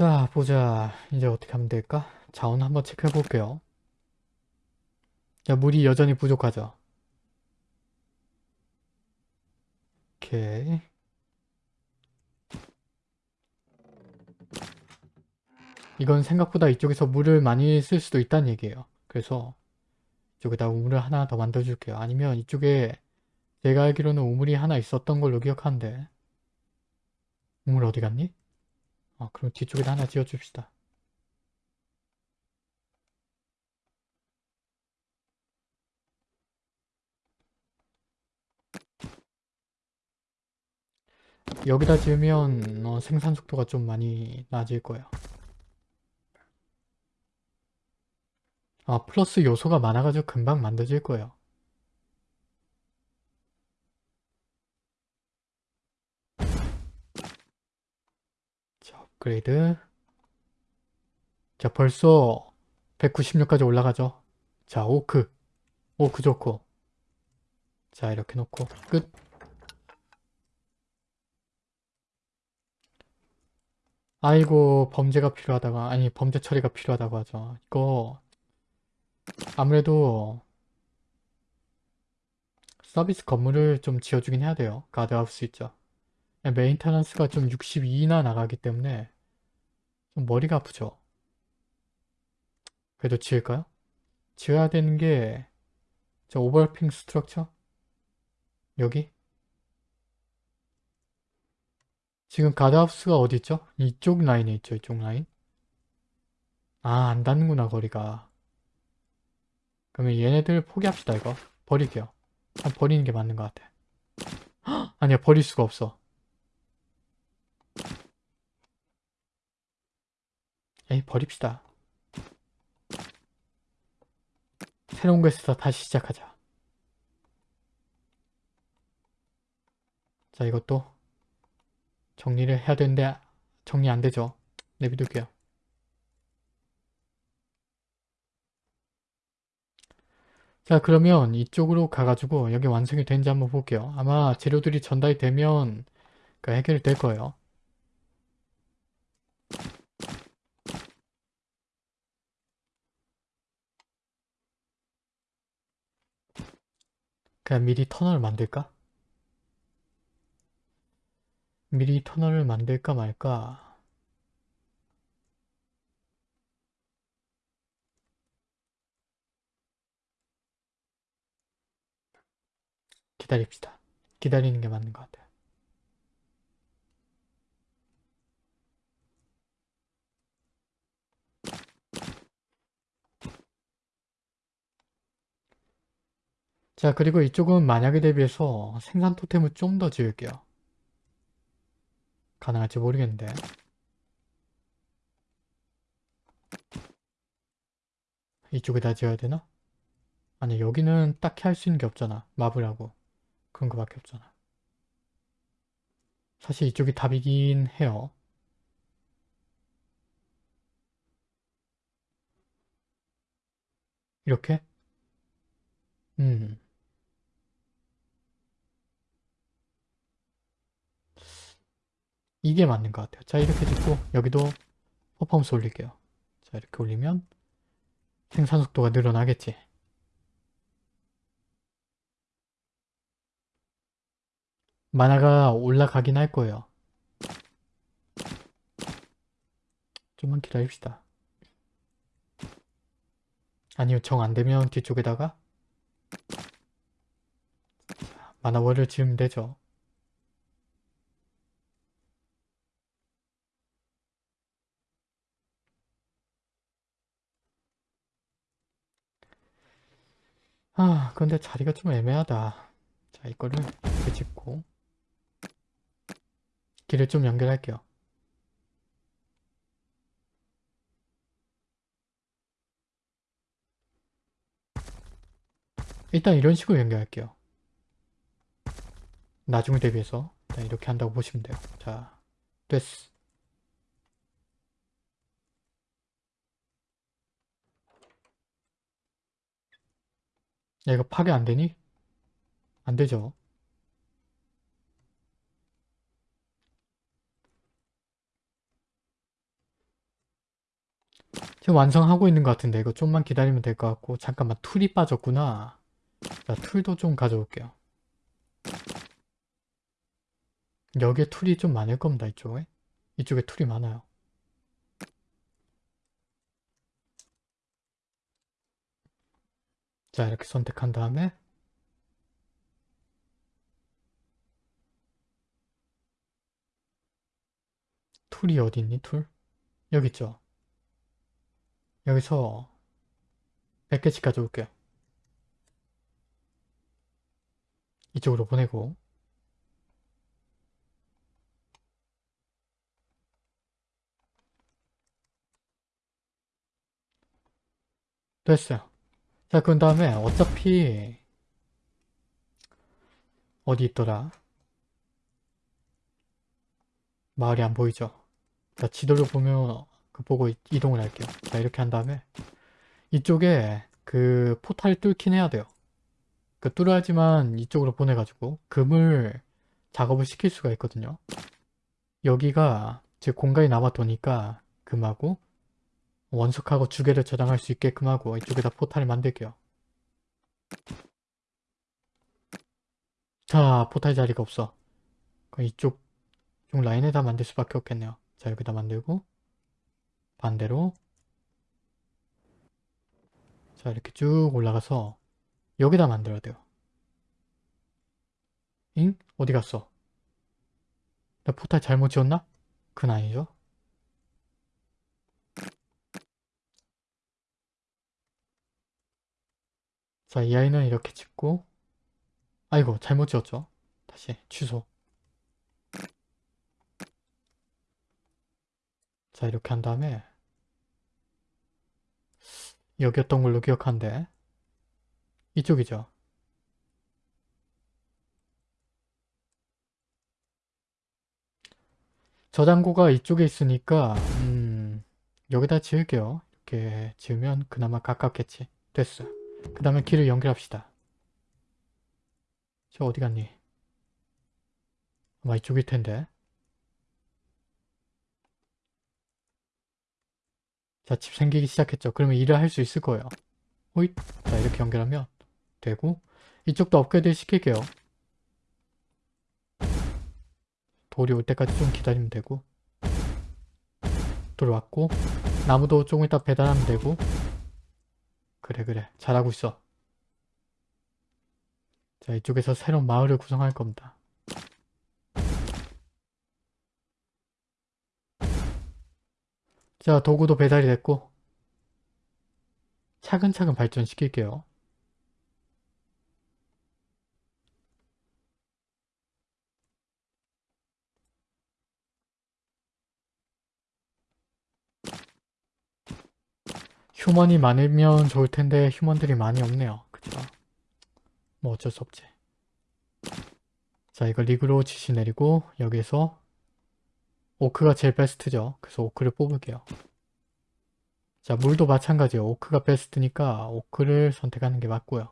자 보자 이제 어떻게 하면 될까? 자원 한번 체크해 볼게요. 자 물이 여전히 부족하죠. 오케이 이건 생각보다 이쪽에서 물을 많이 쓸 수도 있다는 얘기예요. 그래서 이쪽에다 우물을 하나 더 만들어 줄게요. 아니면 이쪽에 제가 알기로는 우물이 하나 있었던 걸로 기억하는데 우물 어디 갔니? 아 그럼 뒤쪽에다 하나 지어 줍시다. 여기다 지으면 어, 생산 속도가 좀 많이 낮을 거예요. 아 플러스 요소가 많아가지고 금방 만들어질 거예요. 자 업그레이드 자 벌써 196까지 올라가죠. 자 오크 오크 좋고 자 이렇게 놓고 끝 아이고 범죄가 필요하다가 아니 범죄 처리가 필요하다고 하죠. 이거 아무래도 서비스 건물을 좀 지어주긴 해야 돼요. 가드하우스 있죠. 메인터넌스가 좀 62나 나가기 때문에 좀 머리가 아프죠. 그래도 지을까요? 지어야 되는 게 저 overlapping structure? 여기? 지금 guardhouse가 어디 있죠? 이쪽 라인에 있죠. 이쪽 라인. 아, 안 닿는구나, 거리가. 그러면 얘네들 포기합시다, 이거. 버릴게요. 아, 버리는 게 맞는 것 같아. 헉! 아니야, 버릴 수가 없어. 에이, 버립시다. 새로운 곳에서 다시 시작하자. 자, 이것도 정리를 해야 되는데 정리 안 되죠. 내비둘게요. 자 그러면 이쪽으로 가가지고 여기 완성이 된지 한번 볼게요. 아마 재료들이 전달이 되면 그 해결이 될 거예요. 그냥 미리 터널을 만들까? 미리 터널을 만들까 말까? 기다립시다. 기다리는 게 맞는 것 같아요. 자 그리고 이쪽은 만약에 대비해서 생산 토템을 좀 더 지을게요. 가능할지 모르겠는데 이쪽에다 지어야 되나? 아니 여기는 딱히 할 수 있는 게 없잖아. 마블하고 그런 거밖에 없잖아. 사실 이쪽이 답이긴 해요. 이렇게? 음. 이게 맞는 것 같아요. 자 이렇게 짓고 여기도 퍼포먼스 올릴게요. 자 이렇게 올리면 생산 속도가 늘어나겠지. 만화가 올라가긴 할 거예요. 좀만 기다립시다. 아니요 정 안되면 뒤쪽에다가 만화월을 지으면 되죠. 아 근데 자리가 좀 애매하다. 자 이거를 이렇게 짚고 길을 좀 연결할게요. 일단 이런 식으로 연결할게요. 나중을 대비해서 일단 이렇게 한다고 보시면 돼요. 자, 됐어. 야, 이거 파괴 안 되니? 안 되죠. 지금 완성하고 있는 것 같은데 이거 좀만 기다리면 될 것 같고 잠깐만 tool이 빠졌구나. 자, tool도 좀 가져올게요. 여기에 tool이 좀 많을 겁니다, 이쪽에. 이쪽에 tool이 많아요. 자 이렇게 선택한 다음에 툴이 어디 있니 툴? 여기 있죠? 여기서 100개씩 가져올게요. 이쪽으로 보내고 됐어요. 자, 그 다음에 어차피 어디 있더라? 마을이 안 보이죠? 자, 지도를 보면 그 보고 이- 이동을 할게요. 자, 이렇게 한 다음에 이쪽에 그 포탈을 뚫긴 해야 돼요. 그 뚫어야지만 이쪽으로 보내가지고 금을 작업을 시킬 수가 있거든요. 여기가 즉 공간이 남아도니까 금하고 원석하고 주개를 저장할 수 있게끔 하고 이쪽에다 포탈을 만들게요. 자, 포탈 자리가 없어. 이쪽, 이쪽 라인에다 만들 수밖에 없겠네요. 자, 여기다 만들고 반대로 자, 이렇게 쭉 올라가서 여기다 만들어야 돼요. 잉? 어디 갔어? 나 포탈 잘못 지었나? 그건 아니죠. 자, 이 아이는 이렇게 짓고 아이고, 잘못 지었죠. 다시 취소. 자, 이렇게 한 다음에 여기였던 걸로 기억한데 이쪽이죠. 저장고가 이쪽에 있으니까 음, 여기다 지을게요. 이렇게 지으면 그나마 가깝겠지. 됐어. 그 다음에 길을 연결합시다. 저 어디 갔니? 아마 이쪽일 텐데. 자, 집 생기기 시작했죠. 그러면 일을 할 수 있을 거예요. 호잇. 자, 이렇게 연결하면 되고 이쪽도 업그레이드 시킬게요. 돌이 올 때까지 좀 기다리면 되고 돌 왔고 나무도 조금 이따 배달하면 되고 그래 그래. 잘하고 있어. 자 이쪽에서 새로운 마을을 구성할 겁니다. 자 도구도 배달이 됐고 차근차근 발전시킬게요 휴먼이 많으면 좋을 텐데 휴먼들이 많이 없네요. 그쵸? 뭐 어쩔 수 없지. 자 이거 리그로 지시 내리고 여기서 오크가 제일 베스트죠. 그래서 오크를 뽑을게요. 자 물도 마찬가지예요. 오크가 베스트니까 오크를 선택하는 게 맞고요.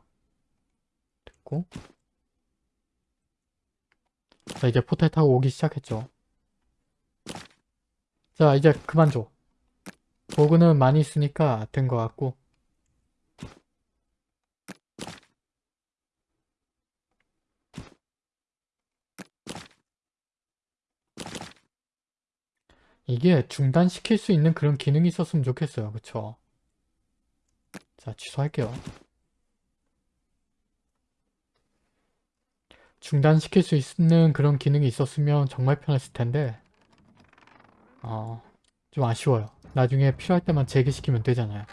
됐고 자 이제 포탈 타고 오기 시작했죠. 자 이제 그만 줘. 도구는 많이 있으니까 된 것 같고 이게 중단시킬 수 있는 그런 기능이 있었으면 좋겠어요. 그쵸? 자 취소할게요. 중단시킬 수 있는 그런 기능이 있었으면 정말 편했을 텐데 어, 좀 아쉬워요. 나중에 필요할 때만 재개시키면 되잖아요.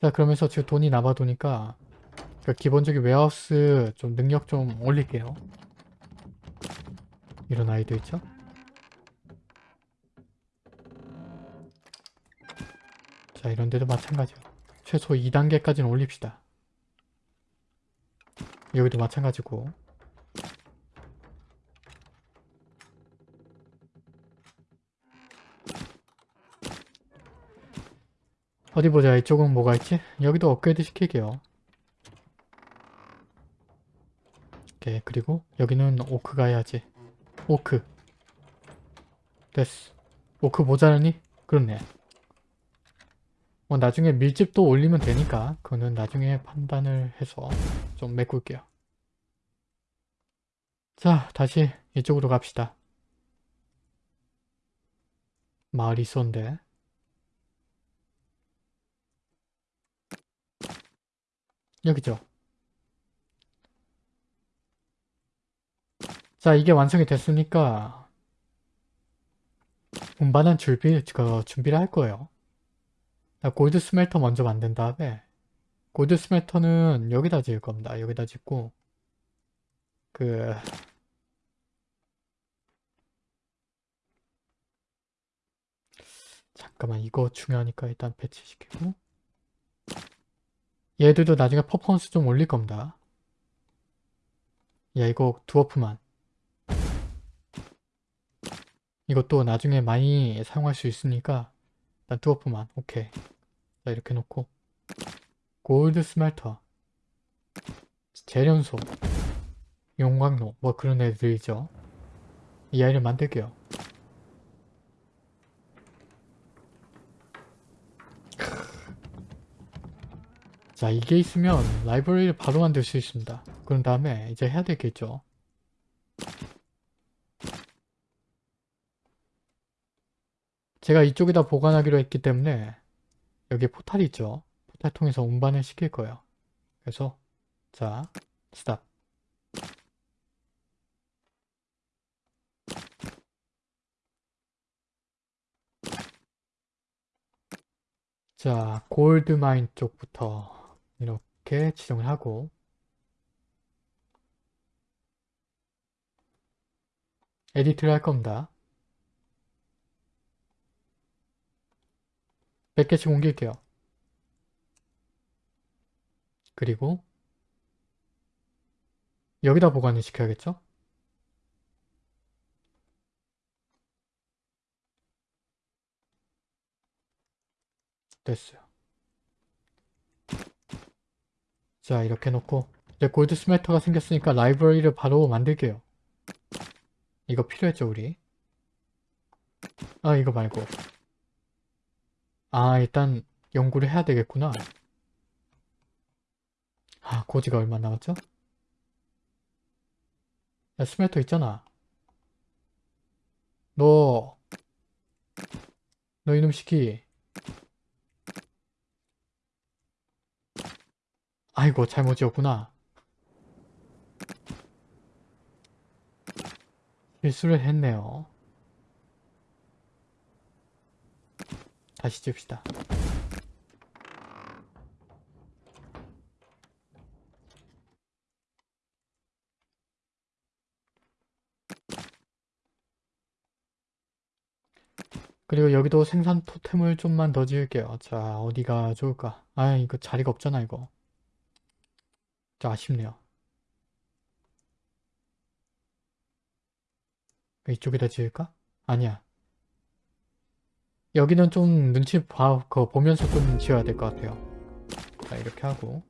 자 그러면서 지금 돈이 남아도니까 그러니까 기본적인 웨하우스 좀 능력 좀 올릴게요. 이런 아이도 있죠. 자 이런 데도 마찬가지요. 최소 2단계까지는 올립시다. 여기도 마찬가지고 어디 보자. 이쪽은 뭐가 있지? 여기도 업그레이드 시킬게요. 오케이. 그리고 여기는 오크가 해야지. 오크. 됐어. 오크 모자라니? 그렇네. 뭐 나중에 밀집도 올리면 되니까 그거는 나중에 판단을 해서 좀 메꿀게요. 자 다시 이쪽으로 갑시다. 마을이 있었는데 여기죠. 자, 이게 완성이 됐으니까 운반한 준비, 그 준비를 할 거예요. 골드 스멜터 먼저 만든 다음에 골드 스멜터는 여기다 지을 겁니다. 여기다 짓고 그 잠깐만 이거 중요하니까 일단 배치시키고 얘들도 나중에 퍼포먼스 좀 올릴 겁니다. 야 이거 두어프만. 이것도 나중에 많이 사용할 수 있으니까 일단 두어프만. 오케이. 자 이렇게 놓고. 골드 스멜터. 재련소. 용광로. 뭐 그런 애들이죠. 이 아이를 만들게요 자 이게 있으면 라이브러리를 바로 만들 수 있습니다. 그런 다음에 이제 해야 되겠죠. 제가 이쪽에다 보관하기로 했기 때문에 여기 포탈이 있죠. 포탈 통해서 운반을 시킬 거예요. 그래서 자 스탑. 자 골드마인 쪽부터 이렇게 지정을 하고 에디트를 할 겁니다 100개씩 옮길게요 그리고 여기다 보관을 시켜야겠죠? 됐어요. 자 이렇게 놓고 이제 골드 스멜터가 생겼으니까 라이브러리를 바로 만들게요. 이거 필요했죠 우리? 아 이거 말고 아 일단 연구를 해야 되겠구나. 아 고지가 얼마 남았죠? 야 스멜터 있잖아. 너 너 이놈 시키 아이고 잘못 지었구나. 실수를 했네요. 다시 찝시다. 그리고 여기도 생산 토템을 좀만 더 지을게요. 자 어디가 좋을까? 아 이거 자리가 없잖아 이거. 좀 아쉽네요. 이쪽에다 지을까? 아니야. 여기는 좀 눈치 봐, 그 보면서 좀 지어야 될 것 같아요. 자, 이렇게 하고.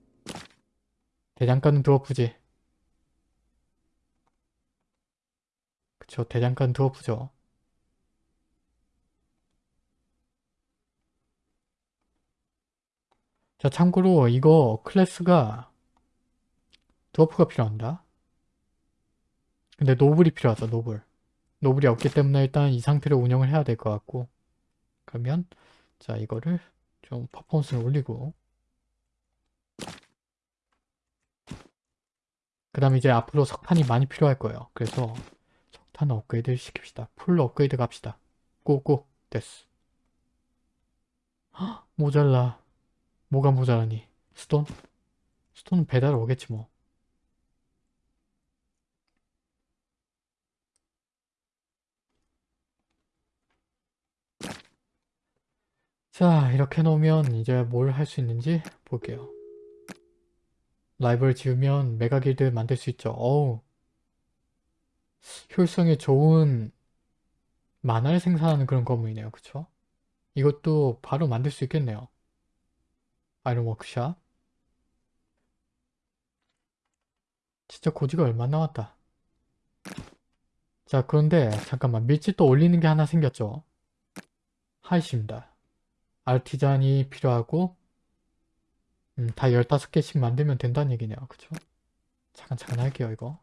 대장간은 드워프지. 그쵸, 대장간 드워프죠. 자, 참고로 이거 클래스가 dwarf가 필요한다. 근데 noble이 필요하죠, noble. noble이 없기 때문에 일단 이 상태로 운영을 해야 될 것 같고 그러면 자 이거를 좀 퍼포먼스를 올리고 그 다음에 이제 앞으로 석탄이 많이 필요할 거예요. 그래서 석탄 업그레이드 시킵시다. full 업그레이드 갑시다. go go 됐어. 헉, 모자라. 뭐가 모자라니? stone? stone은 배달 오겠지 뭐. 자 이렇게 놓으면 이제 뭘 할 수 있는지 볼게요. library를 지으면 mage guild 만들 수 있죠. 어우 효율성이 좋은 mana를 생산하는 그런 건물이네요. 그쵸? 이것도 바로 만들 수 있겠네요. 아이런 워크샵 진짜 고지가 얼마 나왔다. 자 그런데 잠깐만 밀집도 올리는 게 하나 생겼죠. 하이십니다. 아티잔이 필요하고 음, 다 15개씩 만들면 된다는 얘기네요. 그쵸? 잠깐 잠깐 할게요 이거.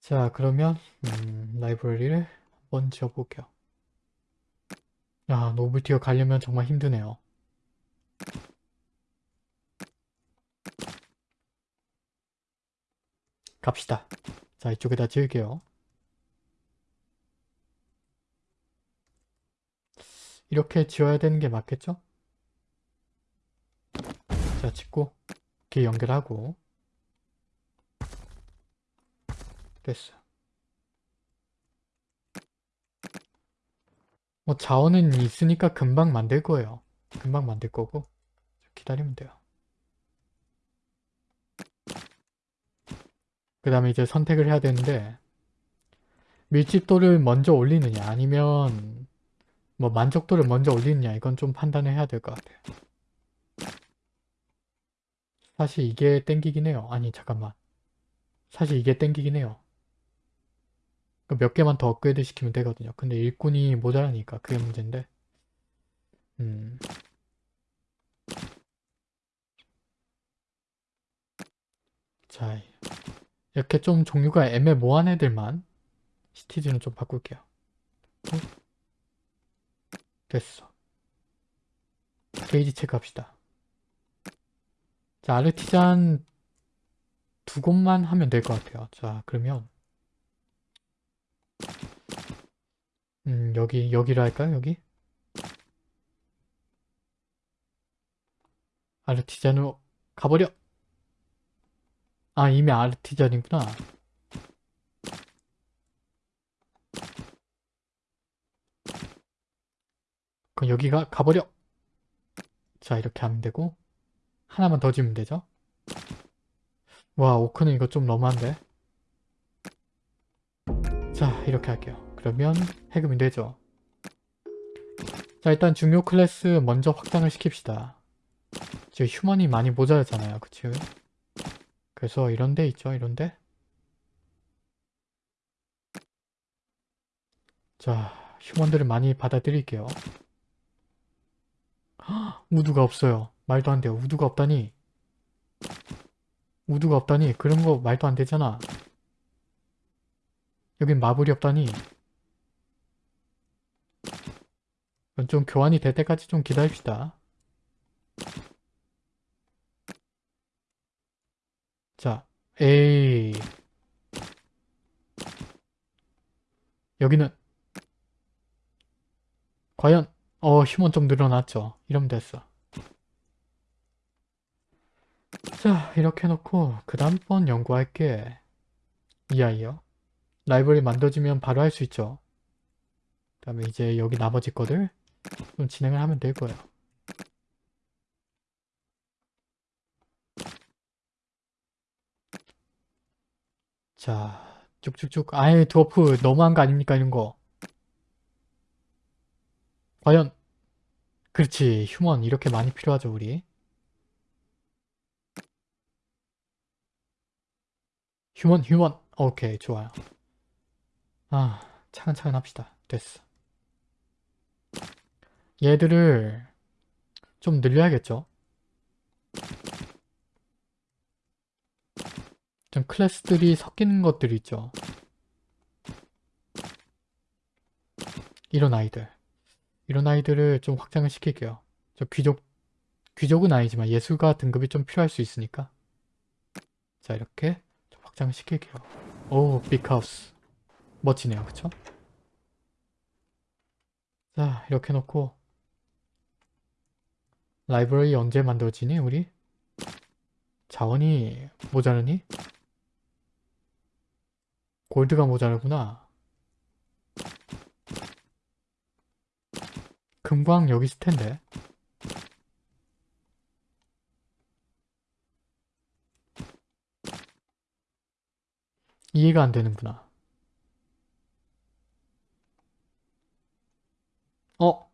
자 그러면 음, 라이브러리를 한번 지어볼게요. 야 노블티어 가려면 정말 힘드네요. 갑시다. 자 이쪽에다 지을게요. 이렇게 지어야 되는 게 맞겠죠? 자 짓고 이렇게 연결하고 됐어. 뭐 자원은 있으니까 금방 만들 거예요. 금방 만들 거고 기다리면 돼요. 그 다음에 이제 선택을 해야 되는데 밀집도를 먼저 올리느냐 아니면 뭐 만족도를 먼저 올리느냐 이건 좀 판단을 해야 될 것 같아요. 사실 이게 땡기긴 해요. 아니 잠깐만. 사실 이게 땡기긴 해요. 몇 개만 더 업그레이드 시키면 되거든요. 근데 일꾼이 모자라니까 그게 문제인데. 음. 자, 이렇게 좀 종류가 애매모호한 애들만 시티즈는 좀 바꿀게요. 어? 됐어. 게이지 체크합시다. 자, 아르티잔 두 곳만 하면 될 것 같아요. 자, 그러면 음, 여기, 여기로 할까요? 여기? 아르티잔으로 가버려! 아, 이미 아르티잔이구나. 그럼 여기가 가버려! 자, 이렇게 하면 되고 하나만 더 지으면 되죠? 와, 오크는 이거 좀 너무한데? 자, 이렇게 할게요. 그러면 해금이 되죠. 자, 일단 중요 클래스 먼저 확장을 시킵시다. 지금 휴먼이 많이 모자라잖아요. 그치? 그래서 이런 데 있죠. 이런 데. 자, 휴먼들을 많이 받아들일게요. 헉, 우두가 없어요. 말도 안 돼요. 우두가 없다니. 우두가 없다니. 그런 거 말도 안 되잖아. 여긴 마블이 없다니. 좀 교환이 될 때까지 좀 기다립시다. 자, 에이. 여기는 과연 어 휴먼 좀 늘어났죠. 이러면 됐어. 자 이렇게 해놓고 그 다음번 연구할 게 이 아이요. 라이브러리 만들어지면 바로 할 수 있죠. 그 다음에 이제 여기 나머지 거들 좀 진행을 하면 될 거예요. 자 쭉쭉쭉 아예 드워프 너무한 거 아닙니까 이런 거. 과연 그렇지 human 이렇게 많이 필요하죠 우리. human human 오케이 좋아요. 아 차근차근 합시다. 됐어. 얘들을 좀 늘려야겠죠? 좀 클래스들이 섞이는 것들이 있죠. 이런 아이들. 이런 아이들을 좀 확장을 시킬게요. 저 귀족, 귀족은 아니지만 예술가 등급이 좀 필요할 수 있으니까. 자, 이렇게 좀 확장을 시킬게요. 오, 빅하우스. 멋지네요. 그쵸? 자, 이렇게 놓고 라이브러리 언제 만들어지니 우리? 자원이 모자르니? 골드가 모자르구나. 금광 여기 있을 텐데. 이해가 안 되는구나. 어?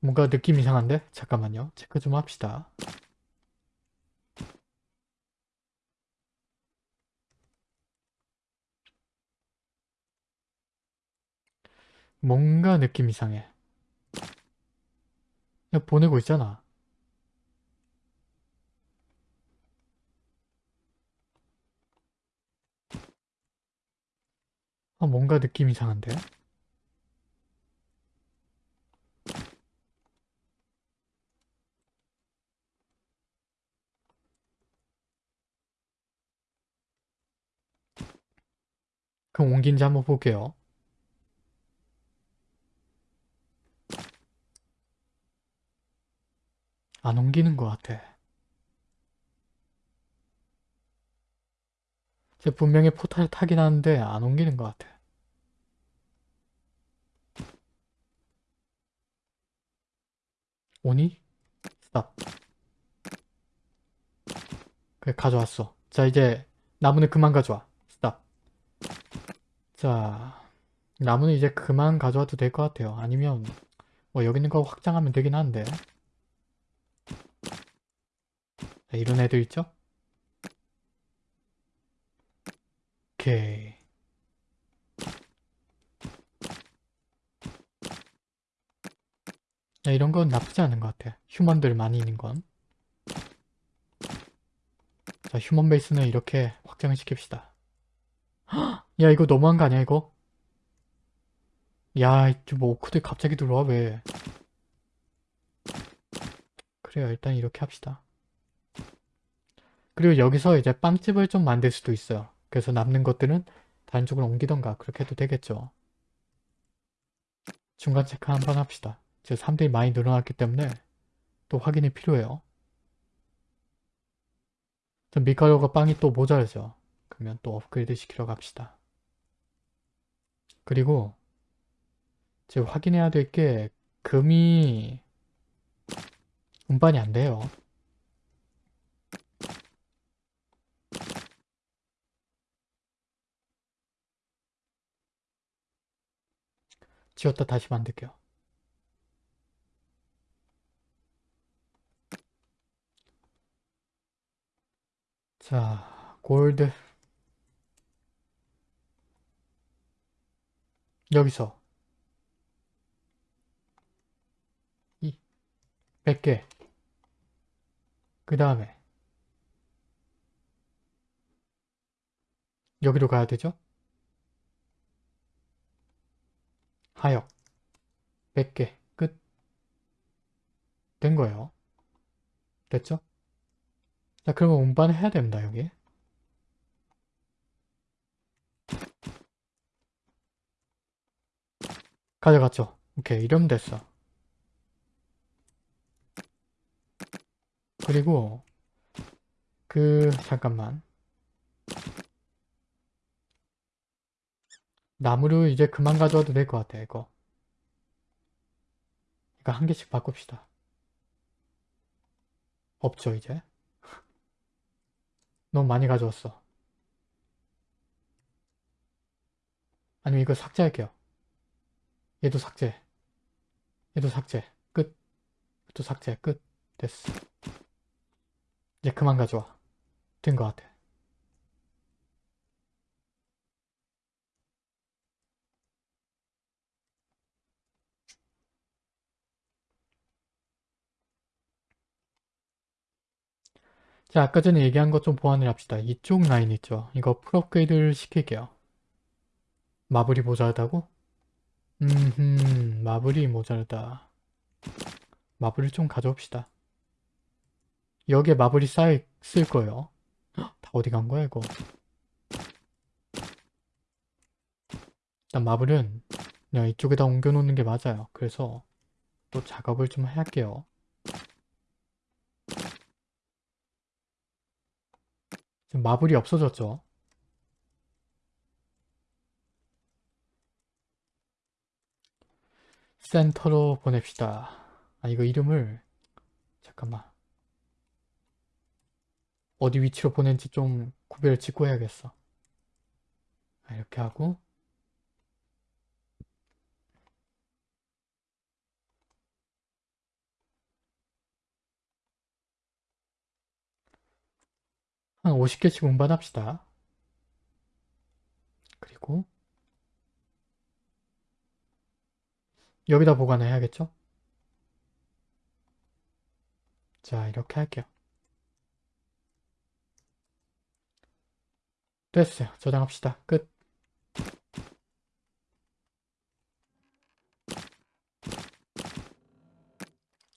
뭔가 느낌 이상한데? 잠깐만요. 체크 좀 합시다. 뭔가 느낌 이상해. 그냥 보내고 있잖아. 아, 뭔가 느낌 이상한데? 그럼 옮긴지 한번 볼게요. 안 옮기는 것 같아. 제 분명히 포탈을 타긴 하는데 안 옮기는 것 같아. 오니? 스탑. 그래 가져왔어. 자 이제 나무는 그만 가져와. 스탑. 자 나무는 이제 그만 가져와도 될 것 같아요. 아니면 뭐 여기 있는 거 확장하면 되긴 한데 자, 이런 애들 있죠? 오케이. 야, 이런 건 나쁘지 않은 것 같아. 휴먼들 많이 있는 건. 자, 휴먼 베이스는 이렇게 확장을 시킵시다. 헉! 야, 이거 너무한 거 아니야, 이거? 야, 뭐 오크들 갑자기 들어와, 왜? 그래요, 일단 이렇게 합시다. 그리고 여기서 이제 빵집을 좀 만들 수도 있어요. 그래서 남는 것들은 다른 쪽으로 옮기던가 그렇게 해도 되겠죠. 중간 체크 한번 합시다. 지금 3대이 많이 늘어났기 때문에 또 확인이 필요해요. 전 밀가루가 빵이 또 모자르죠. 그러면 또 업그레이드 시키러 갑시다. 그리고 지금 확인해야 될 게 금이 운반이 안 돼요. 지웠다 다시 만들게요. 자, 골드. 여기서 이 100개. 그 다음에 여기로 가야 되죠? 하역 100개 끝. 된 거예요. 됐죠? 자, 그러면 운반을 해야 됩니다, 여기. 가져갔죠? 오케이, 이러면 됐어. 그리고 그 잠깐만 나무를 이제 그만 가져와도 될 것 같아 이거. 이거 한 개씩 바꿉시다. 없죠 이제? 너무 많이 가져왔어. 아니면 이거 삭제할게요. 얘도 삭제. 얘도 삭제. 끝. 또 삭제. 끝. 됐어. 이제 그만 가져와. 된 것 같아 자 아까 전에 얘기한 것 좀 보완을 합시다. 이쪽 라인 있죠? 이거 풀업그레이드를 시킬게요. 마블이 모자르다고? 음흠 마블이 모자르다. 마블을 좀 가져옵시다. 여기에 마블이 있을 거예요. 헉, 다 어디 간 거야 이거? 일단 마블은 그냥 이쪽에다 옮겨 놓는 게 맞아요. 그래서 또 작업을 좀 할게요 지금 마블이 없어졌죠. 센터로 보냅시다. 아 이거 이름을 잠깐만. 어디 위치로 보낸지 좀 구별을 짓고 해야겠어. 아, 이렇게 하고 한 50개씩 운반합시다. 그리고 여기다 보관을 해야겠죠? 자 이렇게 할게요. 됐어요. 저장합시다. 끝.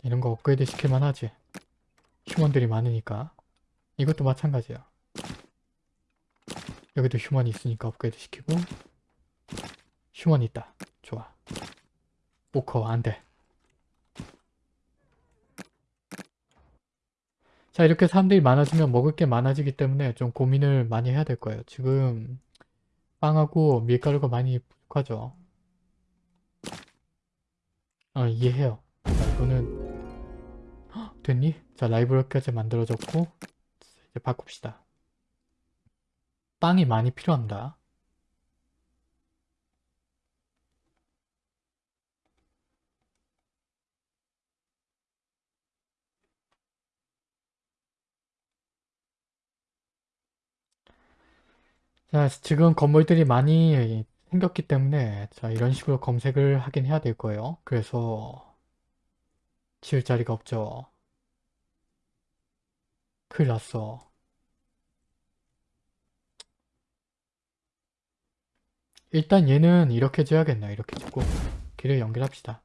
이런 거 업그레이드 시킬만 하지. 휴먼들이 많으니까 이것도 마찬가지야 여기도 휴먼이 있으니까 업그레이드 시키고 휴먼 있다 좋아 오커 안돼 자 이렇게 사람들이 많아지면 먹을 게 많아지기 때문에 좀 고민을 많이 해야 될 거예요. 지금 빵하고 밀가루가 많이 부족하죠. 어, 이해해요. 자, 이거는 헉, 됐니? 자 라이브러까지 만들어졌고 이제 바꿉시다. 빵이 많이 필요합니다. 자, 지금 건물들이 많이 생겼기 때문에 자 이런 식으로 검색을 하긴 해야 될 거예요. 그래서 지을 자리가 없죠. 큰일 났어. 일단 얘는 이렇게 지어야겠네요. 이렇게 짓고 길을 연결합시다.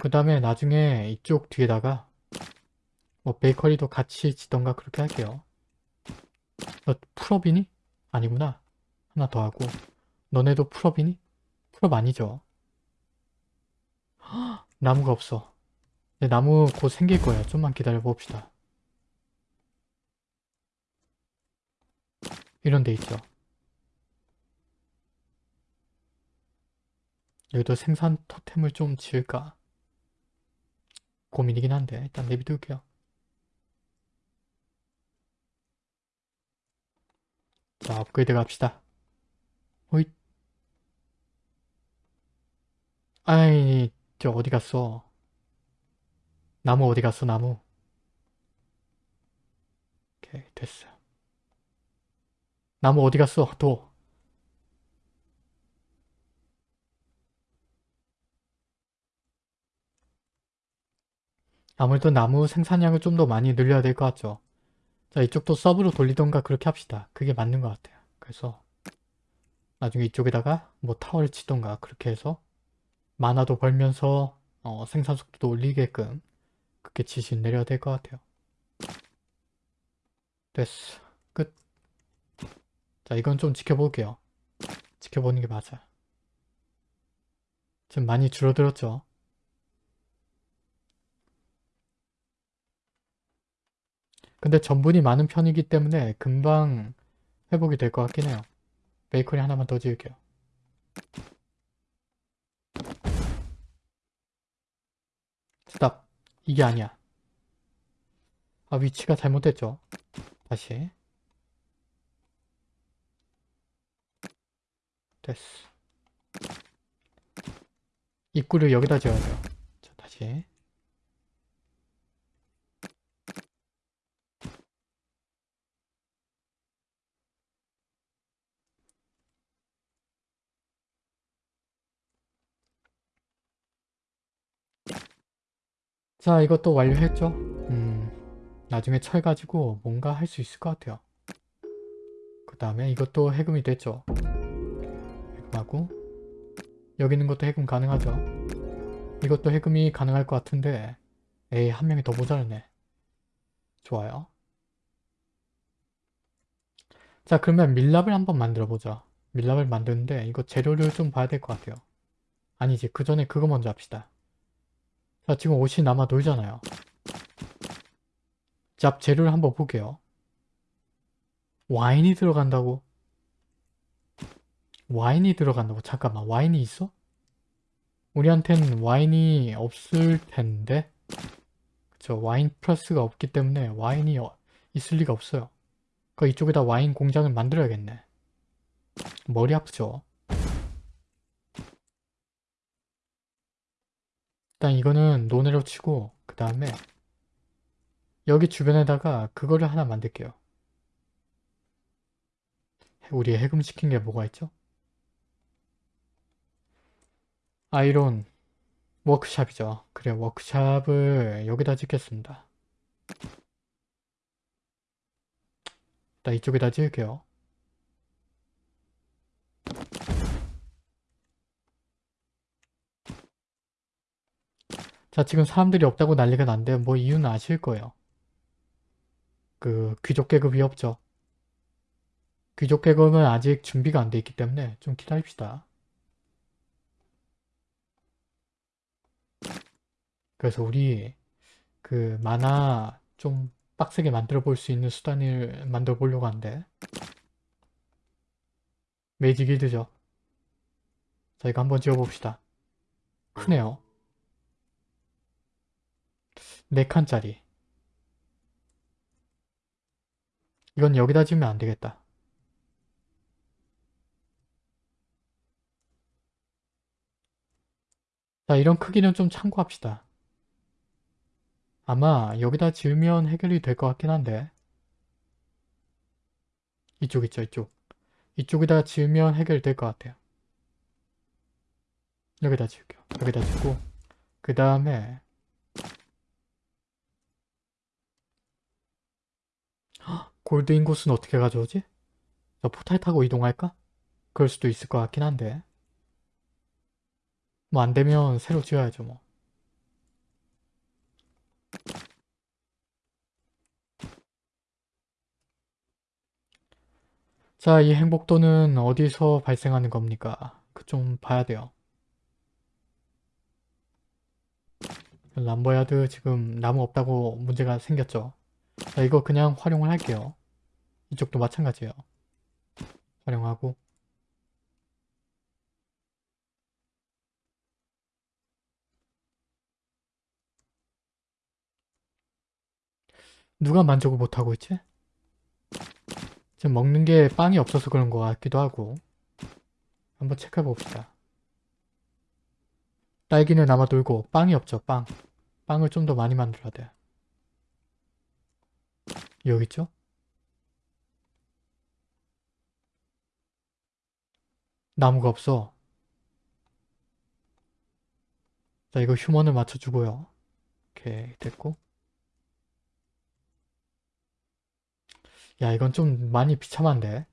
그 다음에 나중에 이쪽 뒤에다가 뭐 베이커리도 같이 짓던가 그렇게 할게요. 너 full up이니? 아니구나. 하나 더 하고 너네도 full up이니? full up 아니죠. 헉, 나무가 없어. 네, 나무 곧 생길 거예요. 좀만 기다려 봅시다. 이런 데 있죠. 여기도 생산 토템을 좀 지을까? 고민이긴 한데 일단 내비둘게요. 자 업그레이드 갑시다. 호잇 아이 저 어디 갔어? 나무 어디 갔어 나무? 오케이 됐어. 나무 어디 갔어 도. 아무래도 나무 생산량을 좀 더 많이 늘려야 될 것 같죠. 자 이쪽도 서브로 돌리던가 그렇게 합시다. 그게 맞는 것 같아요. 그래서 나중에 이쪽에다가 뭐 타워를 치던가 그렇게 해서 만화도 벌면서 어, 생산 속도도 올리게끔 그렇게 지시 내려야 될 것 같아요. 됐어. 끝. 자 이건 좀 지켜볼게요. 지켜보는 게 맞아. 지금 많이 줄어들었죠. 근데 전분이 많은 편이기 때문에 금방 회복이 될 것 같긴 해요. 베이커리 하나만 더 지을게요. 스탑. 이게 아니야. 아 위치가 잘못됐죠. 다시. 됐어. 입구를 여기다 지어야 돼요. 자, 다시. 자 이것도 완료했죠? 음 나중에 철 가지고 뭔가 할 수 있을 것 같아요. 그 다음에 이것도 해금이 됐죠? 해금하고 여기 있는 것도 해금 가능하죠? 이것도 해금이 가능할 것 같은데 에이 한 명이 더 모자르네. 좋아요. 자 그러면 밀랍을 한번 만들어 보자. 밀랍을 만드는데 이거 재료를 좀 봐야 될 것 같아요. 아니지 그 전에 그거 먼저 합시다. 자 지금 옷이 남아 돌잖아요. 잡 재료를 한번 볼게요. 와인이 들어간다고? 와인이 들어간다고? 잠깐만 와인이 있어? 우리한텐 와인이 없을 텐데 그쵸 와인 플러스가 없기 때문에 와인이 어, 있을 리가 없어요. 그 이쪽에다 와인 공장을 만들어야겠네. 머리 아프죠? 일단 이거는 노네로 치고 그 다음에 여기 주변에다가 그거를 하나 만들게요. 우리 해금시킨 게 뭐가 있죠? 아이론 워크샵이죠. 그래 워크샵을 여기다 짓겠습니다. 일단 이쪽에다 지을게요. 자 지금 사람들이 없다고 난리가 난데 뭐 이유는 아실 거예요. 그 귀족 계급이 없죠. 귀족 계급은 아직 준비가 안 돼 있기 때문에 좀 기다립시다. 그래서 우리 그 만화 좀 빡세게 만들어 볼 수 있는 수단을 만들어 보려고 하는데 메이지 길드죠. 자 이거 한번 지어봅시다. 크네요. 4칸짜리. 이건 여기다 지으면 안 되겠다. 자 이런 크기는 좀 참고합시다. 아마 여기다 지으면 해결이 될 것 같긴 한데 이쪽 있죠 이쪽 이쪽에다 지으면 해결될 것 같아요. 여기다 지을게요. 여기다 짓고 그 다음에 골드 인곳은 어떻게 가져오지? 저 포탈 타고 이동할까? 그럴 수도 있을 것 같긴 한데 뭐 안되면 새로 지어야죠 뭐 자, 이 행복도는 어디서 발생하는 겁니까? 그 좀 봐야 돼요. 람버야드 지금 나무 없다고 문제가 생겼죠. 자, 이거 그냥 활용을 할게요. 이쪽도 마찬가지예요. 활용하고 누가 만족을 못하고 있지? 지금 먹는 게 빵이 없어서 그런 것 같기도 하고 한번 체크해 봅시다. 딸기는 남아 돌고 빵이 없죠 빵. 빵을 좀 더 많이 만들어야 돼. 여기 있죠? 나무가 없어. 자 이거 휴먼을 맞춰주고요. 오케이 됐고 야 이건 좀 많이 비참한데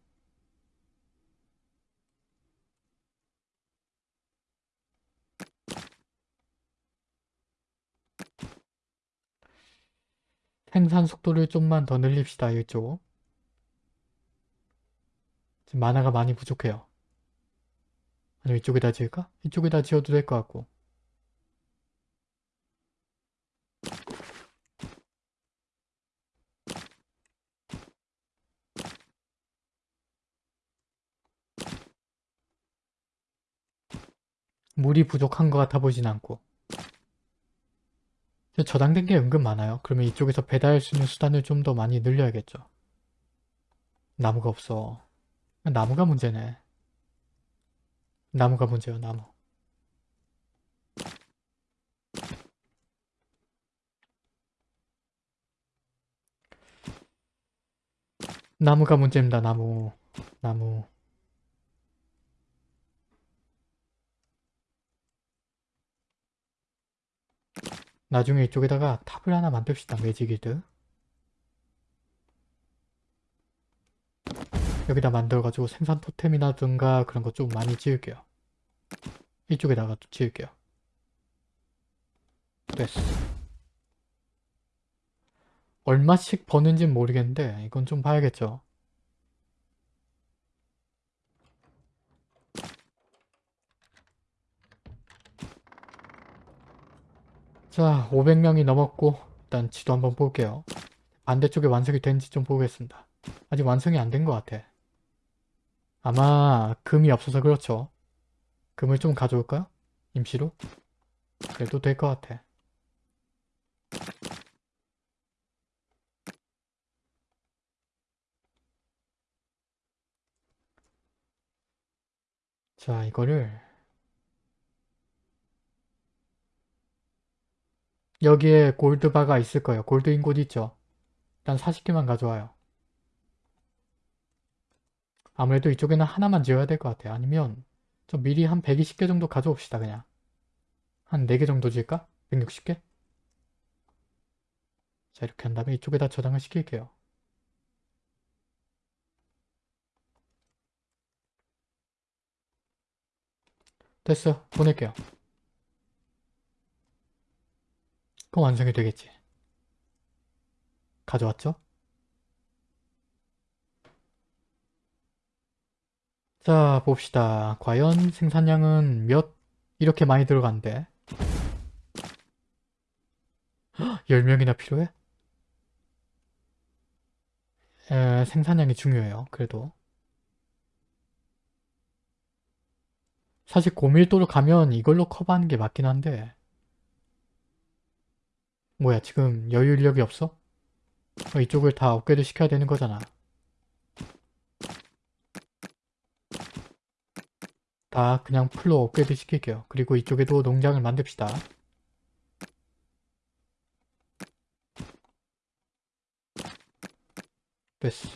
생산 속도를 좀만 더 늘립시다 이쪽 지금 만화가 많이 부족해요 아니면 이쪽에다 지을까? 이쪽에다 지어도 될 것 같고 물이 부족한 것 같아 보진 않고 저장된 게 은근 많아요. 그러면 이쪽에서 배달할 수 있는 수단을 좀 더 많이 늘려야겠죠. 나무가 없어. 나무가 문제네. 나무가 문제요, 나무. 나무가 문제입니다, 나무. 나무. 나중에 이쪽에다가 탑을 하나 만듭시다. 매직이드. 여기다 만들어가지고 생산 토템이라든가 그런 거 좀 많이 지을게요. 이쪽에다가 또 지을게요. 됐어. 얼마씩 버는지는 모르겠는데 이건 좀 봐야겠죠. 자 500명이 넘었고 일단 지도 한번 볼게요. 반대쪽에 완성이 된지 좀 보겠습니다. 아직 완성이 안 된 것 같아. 아마 금이 없어서 그렇죠. 금을 좀 가져올까요? 임시로? 그래도 될 것 같아. 자 이거를 여기에 골드바가 있을 거예요. 골드 인곳 있죠? 일단 40개만 가져와요. 아무래도 이쪽에는 하나만 지어야 될 것 같아요. 아니면 좀 미리 한 120개 정도 가져옵시다 그냥. 한 4개 정도 지을까? 160개? 자 이렇게 한 다음에 이쪽에다 저장을 시킬게요. 됐어. 보낼게요. 그럼 완성이 되겠지. 가져왔죠? 자 봅시다. 과연 생산량은 몇 이렇게 많이 들어간대. 10명이나 필요해? 에, 생산량이 중요해요. 그래도. 사실 고밀도로 가면 이걸로 커버하는 게 맞긴 한데 뭐야 지금 여유 인력이 없어? 어, 이쪽을 다 업그레이드 시켜야 되는 거잖아. 다 그냥 풀로 업그레이드 시킬게요. 그리고 이쪽에도 농장을 만듭시다. 됐어.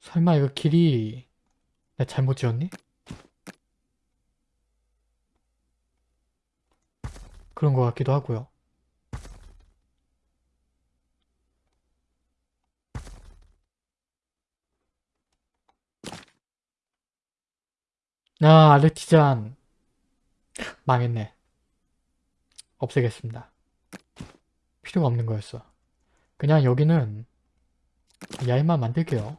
설마 이거 길이 내가 잘못 지었니? 그런 것 같기도 하고요. 아, 아르티잔. 망했네. 없애겠습니다. 필요가 없는 거였어. 그냥 여기는 야임만 만들게요.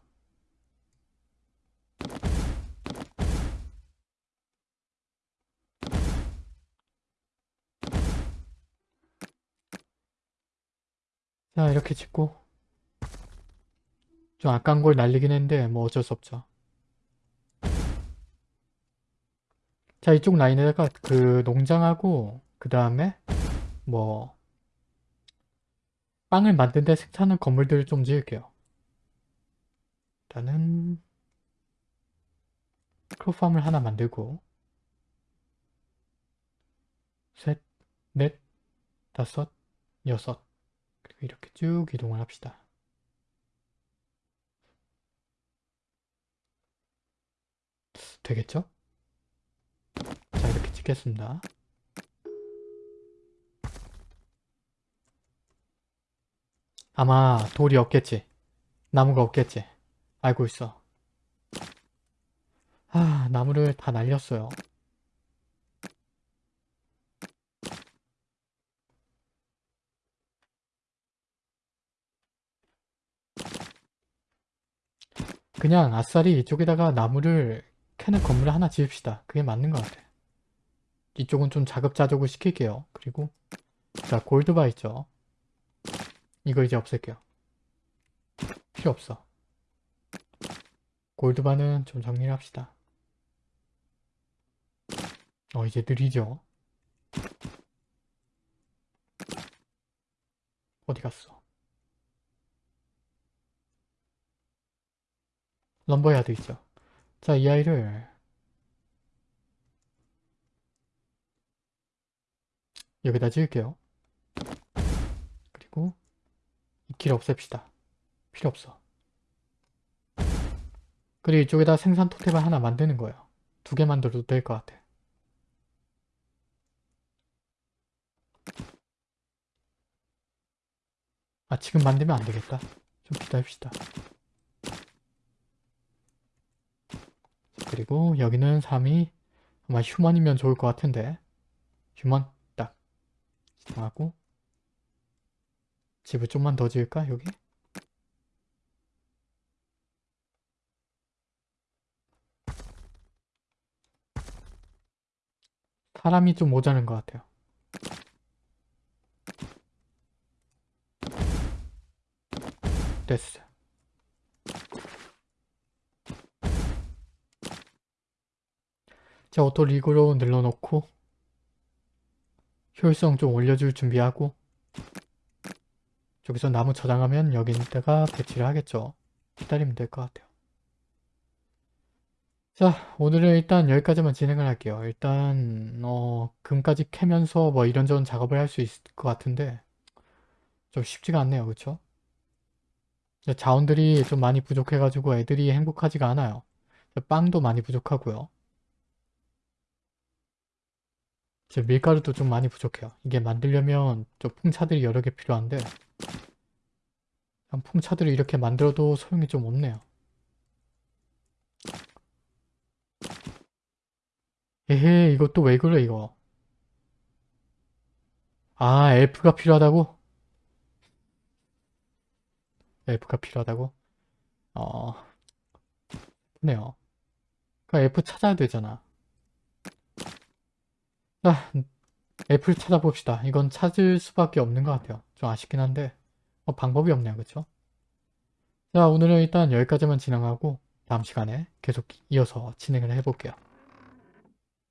자 이렇게 짓고 좀 아까운 걸 날리긴 했는데 뭐 어쩔 수 없죠. 자 이쪽 라인에다가 그 농장하고 그 다음에 뭐 빵을 만드는데 생산하는 건물들을 좀 지을게요. 일단은 크로팜을 하나 만들고 셋, 넷, 다섯, 여섯 그리고 이렇게 쭉 이동을 합시다. 되겠죠? 자 이렇게 찍겠습니다. 아마 돌이 없겠지. 나무가 없겠지. 알고 있어. 아 나무를 다 날렸어요. 그냥 아싸리 이쪽에다가 나무를 캐는 건물을 하나 지읍시다. 그게 맞는 것 같아. 이쪽은 좀 자급자족을 시킬게요. 그리고 자 골드바 있죠. 이거 이제 없앨게요. 필요 없어. 골드바는 좀 정리를 합시다. 어 이제 느리죠? 어디 갔어? 럼버야드 있죠? 자, 이 아이를 여기다 지을게요. 그리고 이 길 없앱시다. 필요 없어. 그리고 이쪽에다 생산 토템을 하나 만드는 거예요. 두 개 만들어도 될 것 같아. 아 지금 만들면 안 되겠다. 좀 기다립시다. 그리고 여기는 3이 아마 휴먼이면 좋을 것 같은데 휴먼 딱 하고 집을 좀만 더 지을까 여기? 사람이 좀 모자른 것 같아요. 됐어. 자, auto rig로 늘려놓고 효율성 좀 올려줄 준비하고 저기서 나무 저장하면 여기다가 배치를 하겠죠. 기다리면 될 것 같아요. 자, 오늘은 일단 여기까지만 진행을 할게요. 일단 어, 금까지 캐면서 뭐 이런저런 작업을 할 수 있을 것 같은데 좀 쉽지가 않네요. 그쵸? 자원들이 좀 많이 부족해가지고 애들이 행복하지가 않아요. 빵도 많이 부족하고요. 밀가루도 좀 많이 부족해요. 이게 만들려면 좀 풍차들이 여러 개 필요한데 풍차들을 이렇게 만들어도 소용이 좀 없네요. 에헤 이것도 왜 그래 이거 아 엘프가 필요하다고? 엘프가 필요하다고? 어... 네요. 그 엘프 찾아야 되잖아. 아, 애플 찾아봅시다. 이건 찾을 수밖에 없는 것 같아요. 좀 아쉽긴 한데 어, 방법이 없네요. 그쵸? 자 오늘은 일단 여기까지만 진행하고 다음 시간에 계속 이어서 진행을 해볼게요.